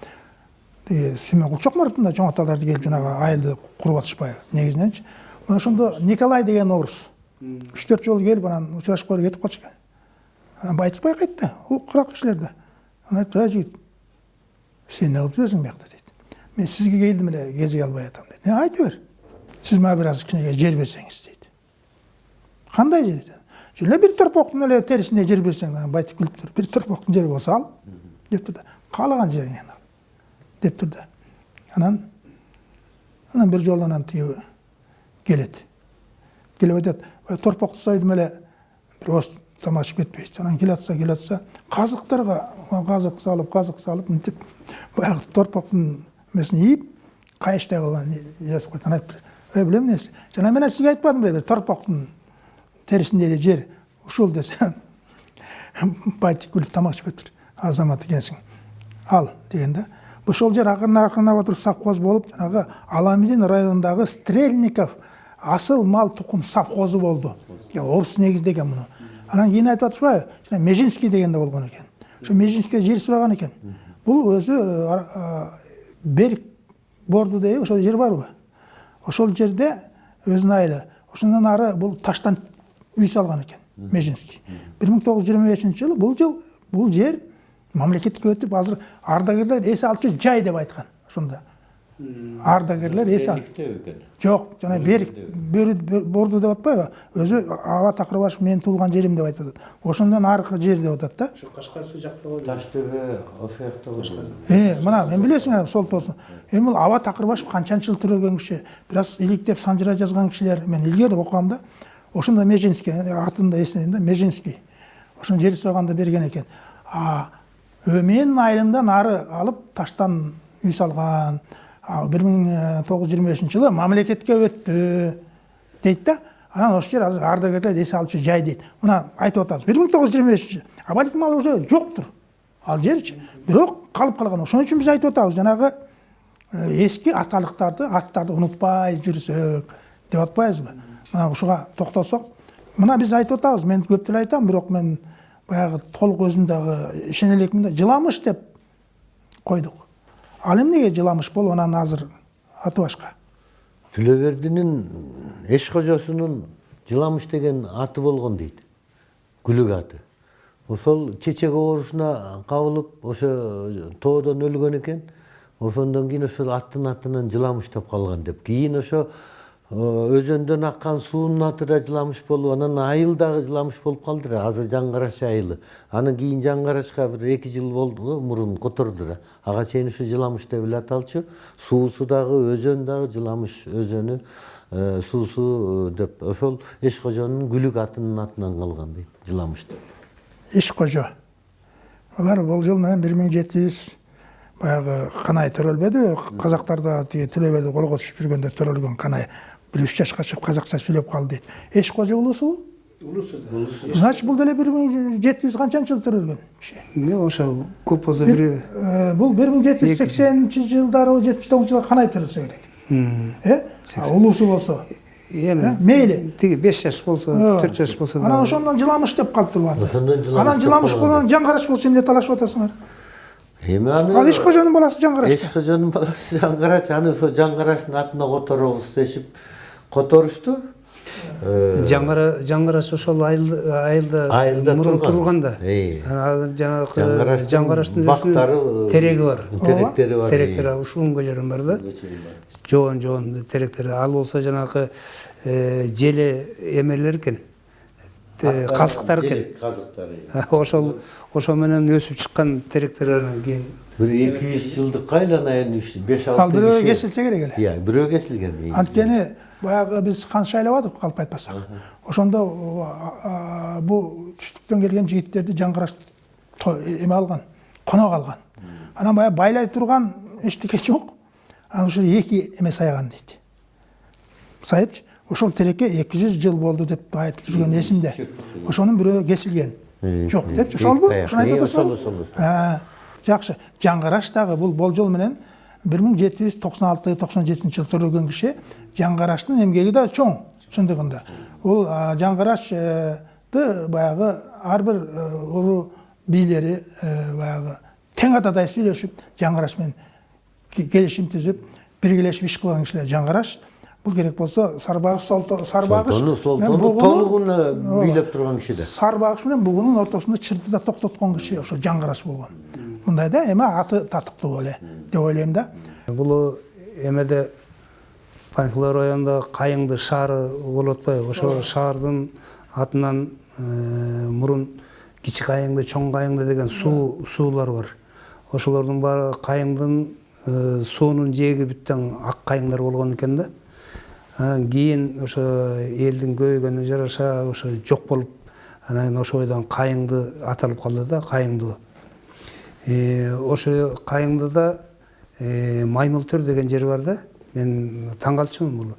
[SPEAKER 1] тиги сүймөнкул чокмуратовдун да чоң аталары келип жанагы айылды атышпайбы негизиненчи мына ошондо николай деген орус үч төрт жолу келип анан учурашып коюп кетип калчу экен анан байтыкбай кайтты ул курак кишилер да анан айтты а жигит сен не кылып жүрөсүң биякта дейт мен сизге келдим эле кезиге албай атам дейт «Э, айта бер сиз мага бир аз кичинекей жер берсеңиз дейт кандай жер эле бир торпоктун эле терисинде жер берсең анан байтик күлүп туруп бир торпоктун жери болсо ал дептир да каалаган жериңен ал дептир да анан анан бир жолу анан тиги келет келип айтат «Ой, торпокту сойдум эле бир ооз тамак ичип кетпейсиз анан келатса келатса казыктарга казык салып казык салып мынтип эмесин ийип кайыштай кылып анан жазып койт анан айтыптыр ой билем эмнеси жана мен сизге айтпадым торпоктун терисинде эле жер ушул десе <laughs> байтик күлүп тамак ичип кетиптир азамат экенсиң ал деген да ошол жер акырына акырындап туруп совхоз болуп жанагы аламидин районундагы стрельников асыл мал тукум совхозу болду орус негиздеген муну анан кийин айтып атышпайбы жана межинский деген да болгон экен ошо межинскийге жер өзү э, ар- а, берик борду дейби ошол жер барбы ошол жерде өзүнүн айылы ошондон ары бул таштан үй салган экен межинский. бир миң тогуз жүз жыйырма бешинчи жылы бул бул жер мамлекетке өтүп азыр ардагерлер эс жүр жай деп айткан ошондо ардагерлер эс ал
[SPEAKER 4] экен
[SPEAKER 1] жок жана берик бөрү- борду деп атпайбы өзү аба такырбашев менин туулган жерим деп айтып атат ошондон аркы жер деп атат да.
[SPEAKER 2] Ошо кашкар суу жакта болду
[SPEAKER 3] таш төбө ошол жакта болду
[SPEAKER 1] Э, мына мен билесиң анан сол тоосун эми бул аба такырбашев канчанчы жыл төрөлгөн киши бир аз иликтеп санжыра жазган кишилер мен илгери окугам да. Ошондо межинский атын да эсинейм да межинский ошону жер сураганда берген экен а менин айылымдан ары алып таштан үй салган бир миң тогуз жүз жыйырма бешинчи жылы мамлекетке өттү дейт да. Анан ошол жер азыр ардагерлер эс алчу жай дейт мына айтып атабыз бир миң тогуз жүз жыйырма бешинчи а балким ал уже жоктур ал жерчи бирок калып калган ошон үчүн биз айтып атабыз жанагы э, эски аталыктарды аттарды унутпай жүрсөк деп атпайбызбы? Мына ушуга токтолсок. Мына биз айтып атабыз мен көп деле айтам бирок мен баягы толук өзүм дагы ишене элекмин да. Жыламыш деп койдук. Ал эмнеге жыламыш болуп анан азыр аты башка
[SPEAKER 3] төлөбердинин эш кожосунун жыламыш деген аты болгон дейт күлүк аты ошол чечек оорусуна кабылып ошо тоодон өлгөн экен ошондон кийин ошол аттын атынан жыламыш деп калган деп кийин ошо өзөндөн аккан суунун аты да жыламыш болуп анан айыл дагы жыламыш болуп калды да азыр жаң караш айылы. Анан кийин жаң карашка бир эки жыл болду мурун которду да ага чейин ушу жыламыш деп эле аталчу. Суусу дагы өзөн дагы жыламыш өзөнү э, суусу деп. Ошол эш кожонун күлүк атынын атынан калган дейт жыламыш деп.
[SPEAKER 1] Кожо алар бул жыл менен бир миң жети жүз баягы канай төрөлбөдү казактарда тиги төлө биде колго түшүп жүргөндө төрөлгөн канай. Бир үч жашка чыгып казакча сүйлөп калды дейт эш кожо улусубу
[SPEAKER 2] улусу да
[SPEAKER 1] значит бул деле бир миң жети жүз канчанчы жылы төрөлгөн
[SPEAKER 2] эмне ошо көп болсо бир
[SPEAKER 1] бул бир миң жети жүз сексенинчи жылдары жетимиш тогузунчу жылы канай төрөлсө керек э А улусу болсо
[SPEAKER 2] эми
[SPEAKER 1] мейли
[SPEAKER 2] тиги беш жаш болсо төрт жаш болсо
[SPEAKER 1] анан ошондон жыламыш деп калыптыр баары
[SPEAKER 3] Ошондон жыламыш
[SPEAKER 1] анан жыламыш
[SPEAKER 3] калган.
[SPEAKER 1] болон жаң караш болсо эмне талашып атасыңар
[SPEAKER 3] эми аны
[SPEAKER 1] ал иш кожонун баласы жаң караш
[SPEAKER 3] кожонун баласы жаңгарач аны ошо жаңгараштын атына которобуз дешип которушту
[SPEAKER 2] жаңгара жаңгараш ошол айыл айылда
[SPEAKER 3] Айылда
[SPEAKER 2] мурун
[SPEAKER 3] турган.
[SPEAKER 2] турган да
[SPEAKER 3] Э.
[SPEAKER 2] анан жанагы
[SPEAKER 3] Жаңгараштын бактары,
[SPEAKER 2] тереги бар
[SPEAKER 3] теректери бар
[SPEAKER 2] теректери ушул үңгөлөрүн бар да жоон жоон теректери ал болсо жанагы желе эмелер экен казыктар экен
[SPEAKER 3] казыктар
[SPEAKER 2] ошол ошо менен өсүп чыккан теректер анан кийин
[SPEAKER 3] бир эки жүз жылдыкка айланайын үч беш
[SPEAKER 1] ал
[SPEAKER 3] алты
[SPEAKER 1] бирөө
[SPEAKER 3] киши
[SPEAKER 1] кесилсе керек эле
[SPEAKER 3] иә бирөө кесилген
[SPEAKER 1] анткени баягы биз хан шайлабадык калп айтпасак? Ошондо а, бул түштүктөн келген жигиттерди жаң караш эме алган конок алган. Анан баягы байлай турган эчтеке жок. Анан ошо эки эме сайган дейт. Сайыпчы ошол тереке эки жүз жыл болду деп айтып жүргөн эсимде ошонун бирөө кесилген. Жок депчи ошолбу ошону айтып А, жакшы. Жаңгараш дагы бул болжол менен бир миң жети жүз токсон алты токсон жетинчи жылы төрөлгөн киши жаңгараштын эмгеги да чоң чындыгында бул а, жаңгарашты баягы ар бир э, уру бийлери э, баягы тең атадай сүйлөшүп жаңгараш менен ке- келишим түзүп биргелешип иш кылган кишилер жаңгараш бул керек
[SPEAKER 3] солтону
[SPEAKER 1] бугуну-
[SPEAKER 3] толугуна
[SPEAKER 1] Ооба.
[SPEAKER 3] бийлеп турган киши да
[SPEAKER 1] сарбагыш менен бугунун ортосунда чырды да токтоткон киши ошо жаңгараш болгон. Мындай да эми аты татыктуу эле деп ойлойм да
[SPEAKER 2] бул эмеде панфилов районунда кайыңды шаары болуп атпайбы ошо шаардын атынан мурун кичи кайыңды чоң кайыңды деген суу суулар бар ошолордун баары кайыңдын суунун жээги бүттөн ак кайыңдар болгон экен да анан кийин ошо элдин көбөйгөнүнө жараша ошо жок болуп анан ошо бойдон кайыңды аталып калды да кайыңдуу ошо кайыңдыда э, маймылтөр деген жер бар да мен таң калчумун бул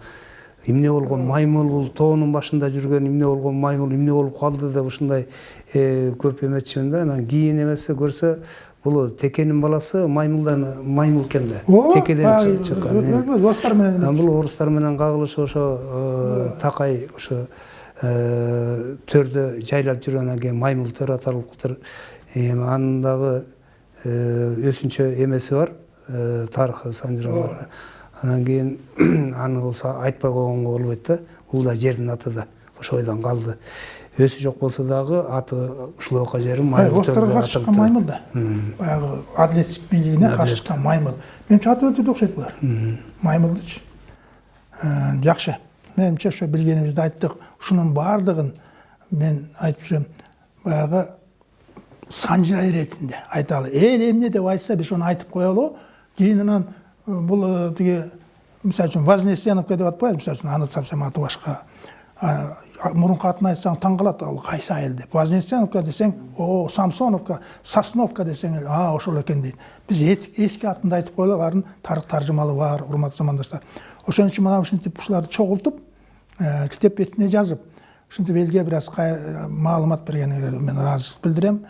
[SPEAKER 2] эмне болгон маймыл бул тоонун башында жүргөн эмне болгон маймыл эмне болуп калды деп ушундай көп эметчимин да анан кийин эмесе көрсө бул текенин баласы маймылдан маймыл экен да текеден чы- чыккан
[SPEAKER 1] достар менен
[SPEAKER 2] Анан бул орустар менен кагылышып ошо такай ошо төрдө жайлап жүргөндөн кийин маймыл төр аталыптыр анын дагы өзүнчө эмеси бар тарыхы санжыры бар анан кийин аны болсо айтпай койгонго болбойт да бул да жердин аты да ошол бойдон калды өзү жок болсо дагы аты ушулока жери маймыл
[SPEAKER 1] орустарга
[SPEAKER 2] төрдө
[SPEAKER 1] каршы чыккан маймыл да баягы адилет бийлигине каршы чыккан маймыл менимче аты өлтүрдү окшойт булар маймылдычы жакшы менимче ошо билгенибизди айттык ушунун баардыгын мен айтып жүрөм баягы санжыра иретинде. Айталы эл эмне деп айтса биз ошону айтып э, бул э, тиги мисалы үчүн вознесеновка деп атпайбы мисалы үчүн аны совсем аты башка. А, а, мурунку атын айтсаң таң калат ал кайсы айыл деп. Вознесеновка десең о самсоновка сосновка десең а ошол экен дейт. Биз эт- эски атында айтып коелу алардын тарых таржымалы бар урматтуу замандаштар. Ошон үчүн мына ушинтип ушуларды чогултуп э, китеп бетине жазып ушинтип элге бир аз э, маалымат бергениңерге мен ыраазычылык билдирем.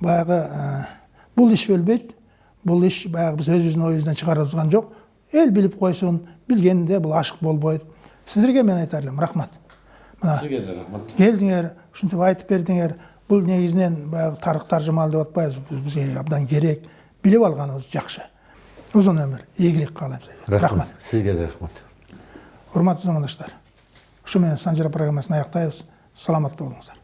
[SPEAKER 1] Баягы э, бул иш өлбөйт бул иш баягы биз өзүбүздүн оюбуздан чыгаргызган жок эл билип койсун билгенде бул ашык болбойт сиздерге мен айтар элем рахмат. Мына
[SPEAKER 4] Сізге де рахмат.
[SPEAKER 1] келдиңер ушинтип айтып бердиңер бул негизинен баягы тарых таржымалы деп атпайбызбы бизге абдан керек. Билип алганыбыз жакшы узун өмүр ийгилик каалайм сизге
[SPEAKER 3] рахмат. Сизге да рахмат.
[SPEAKER 1] Урматтуу замандаштар ушу менен санжара программасын аяктайбыз саламатта болуңуздар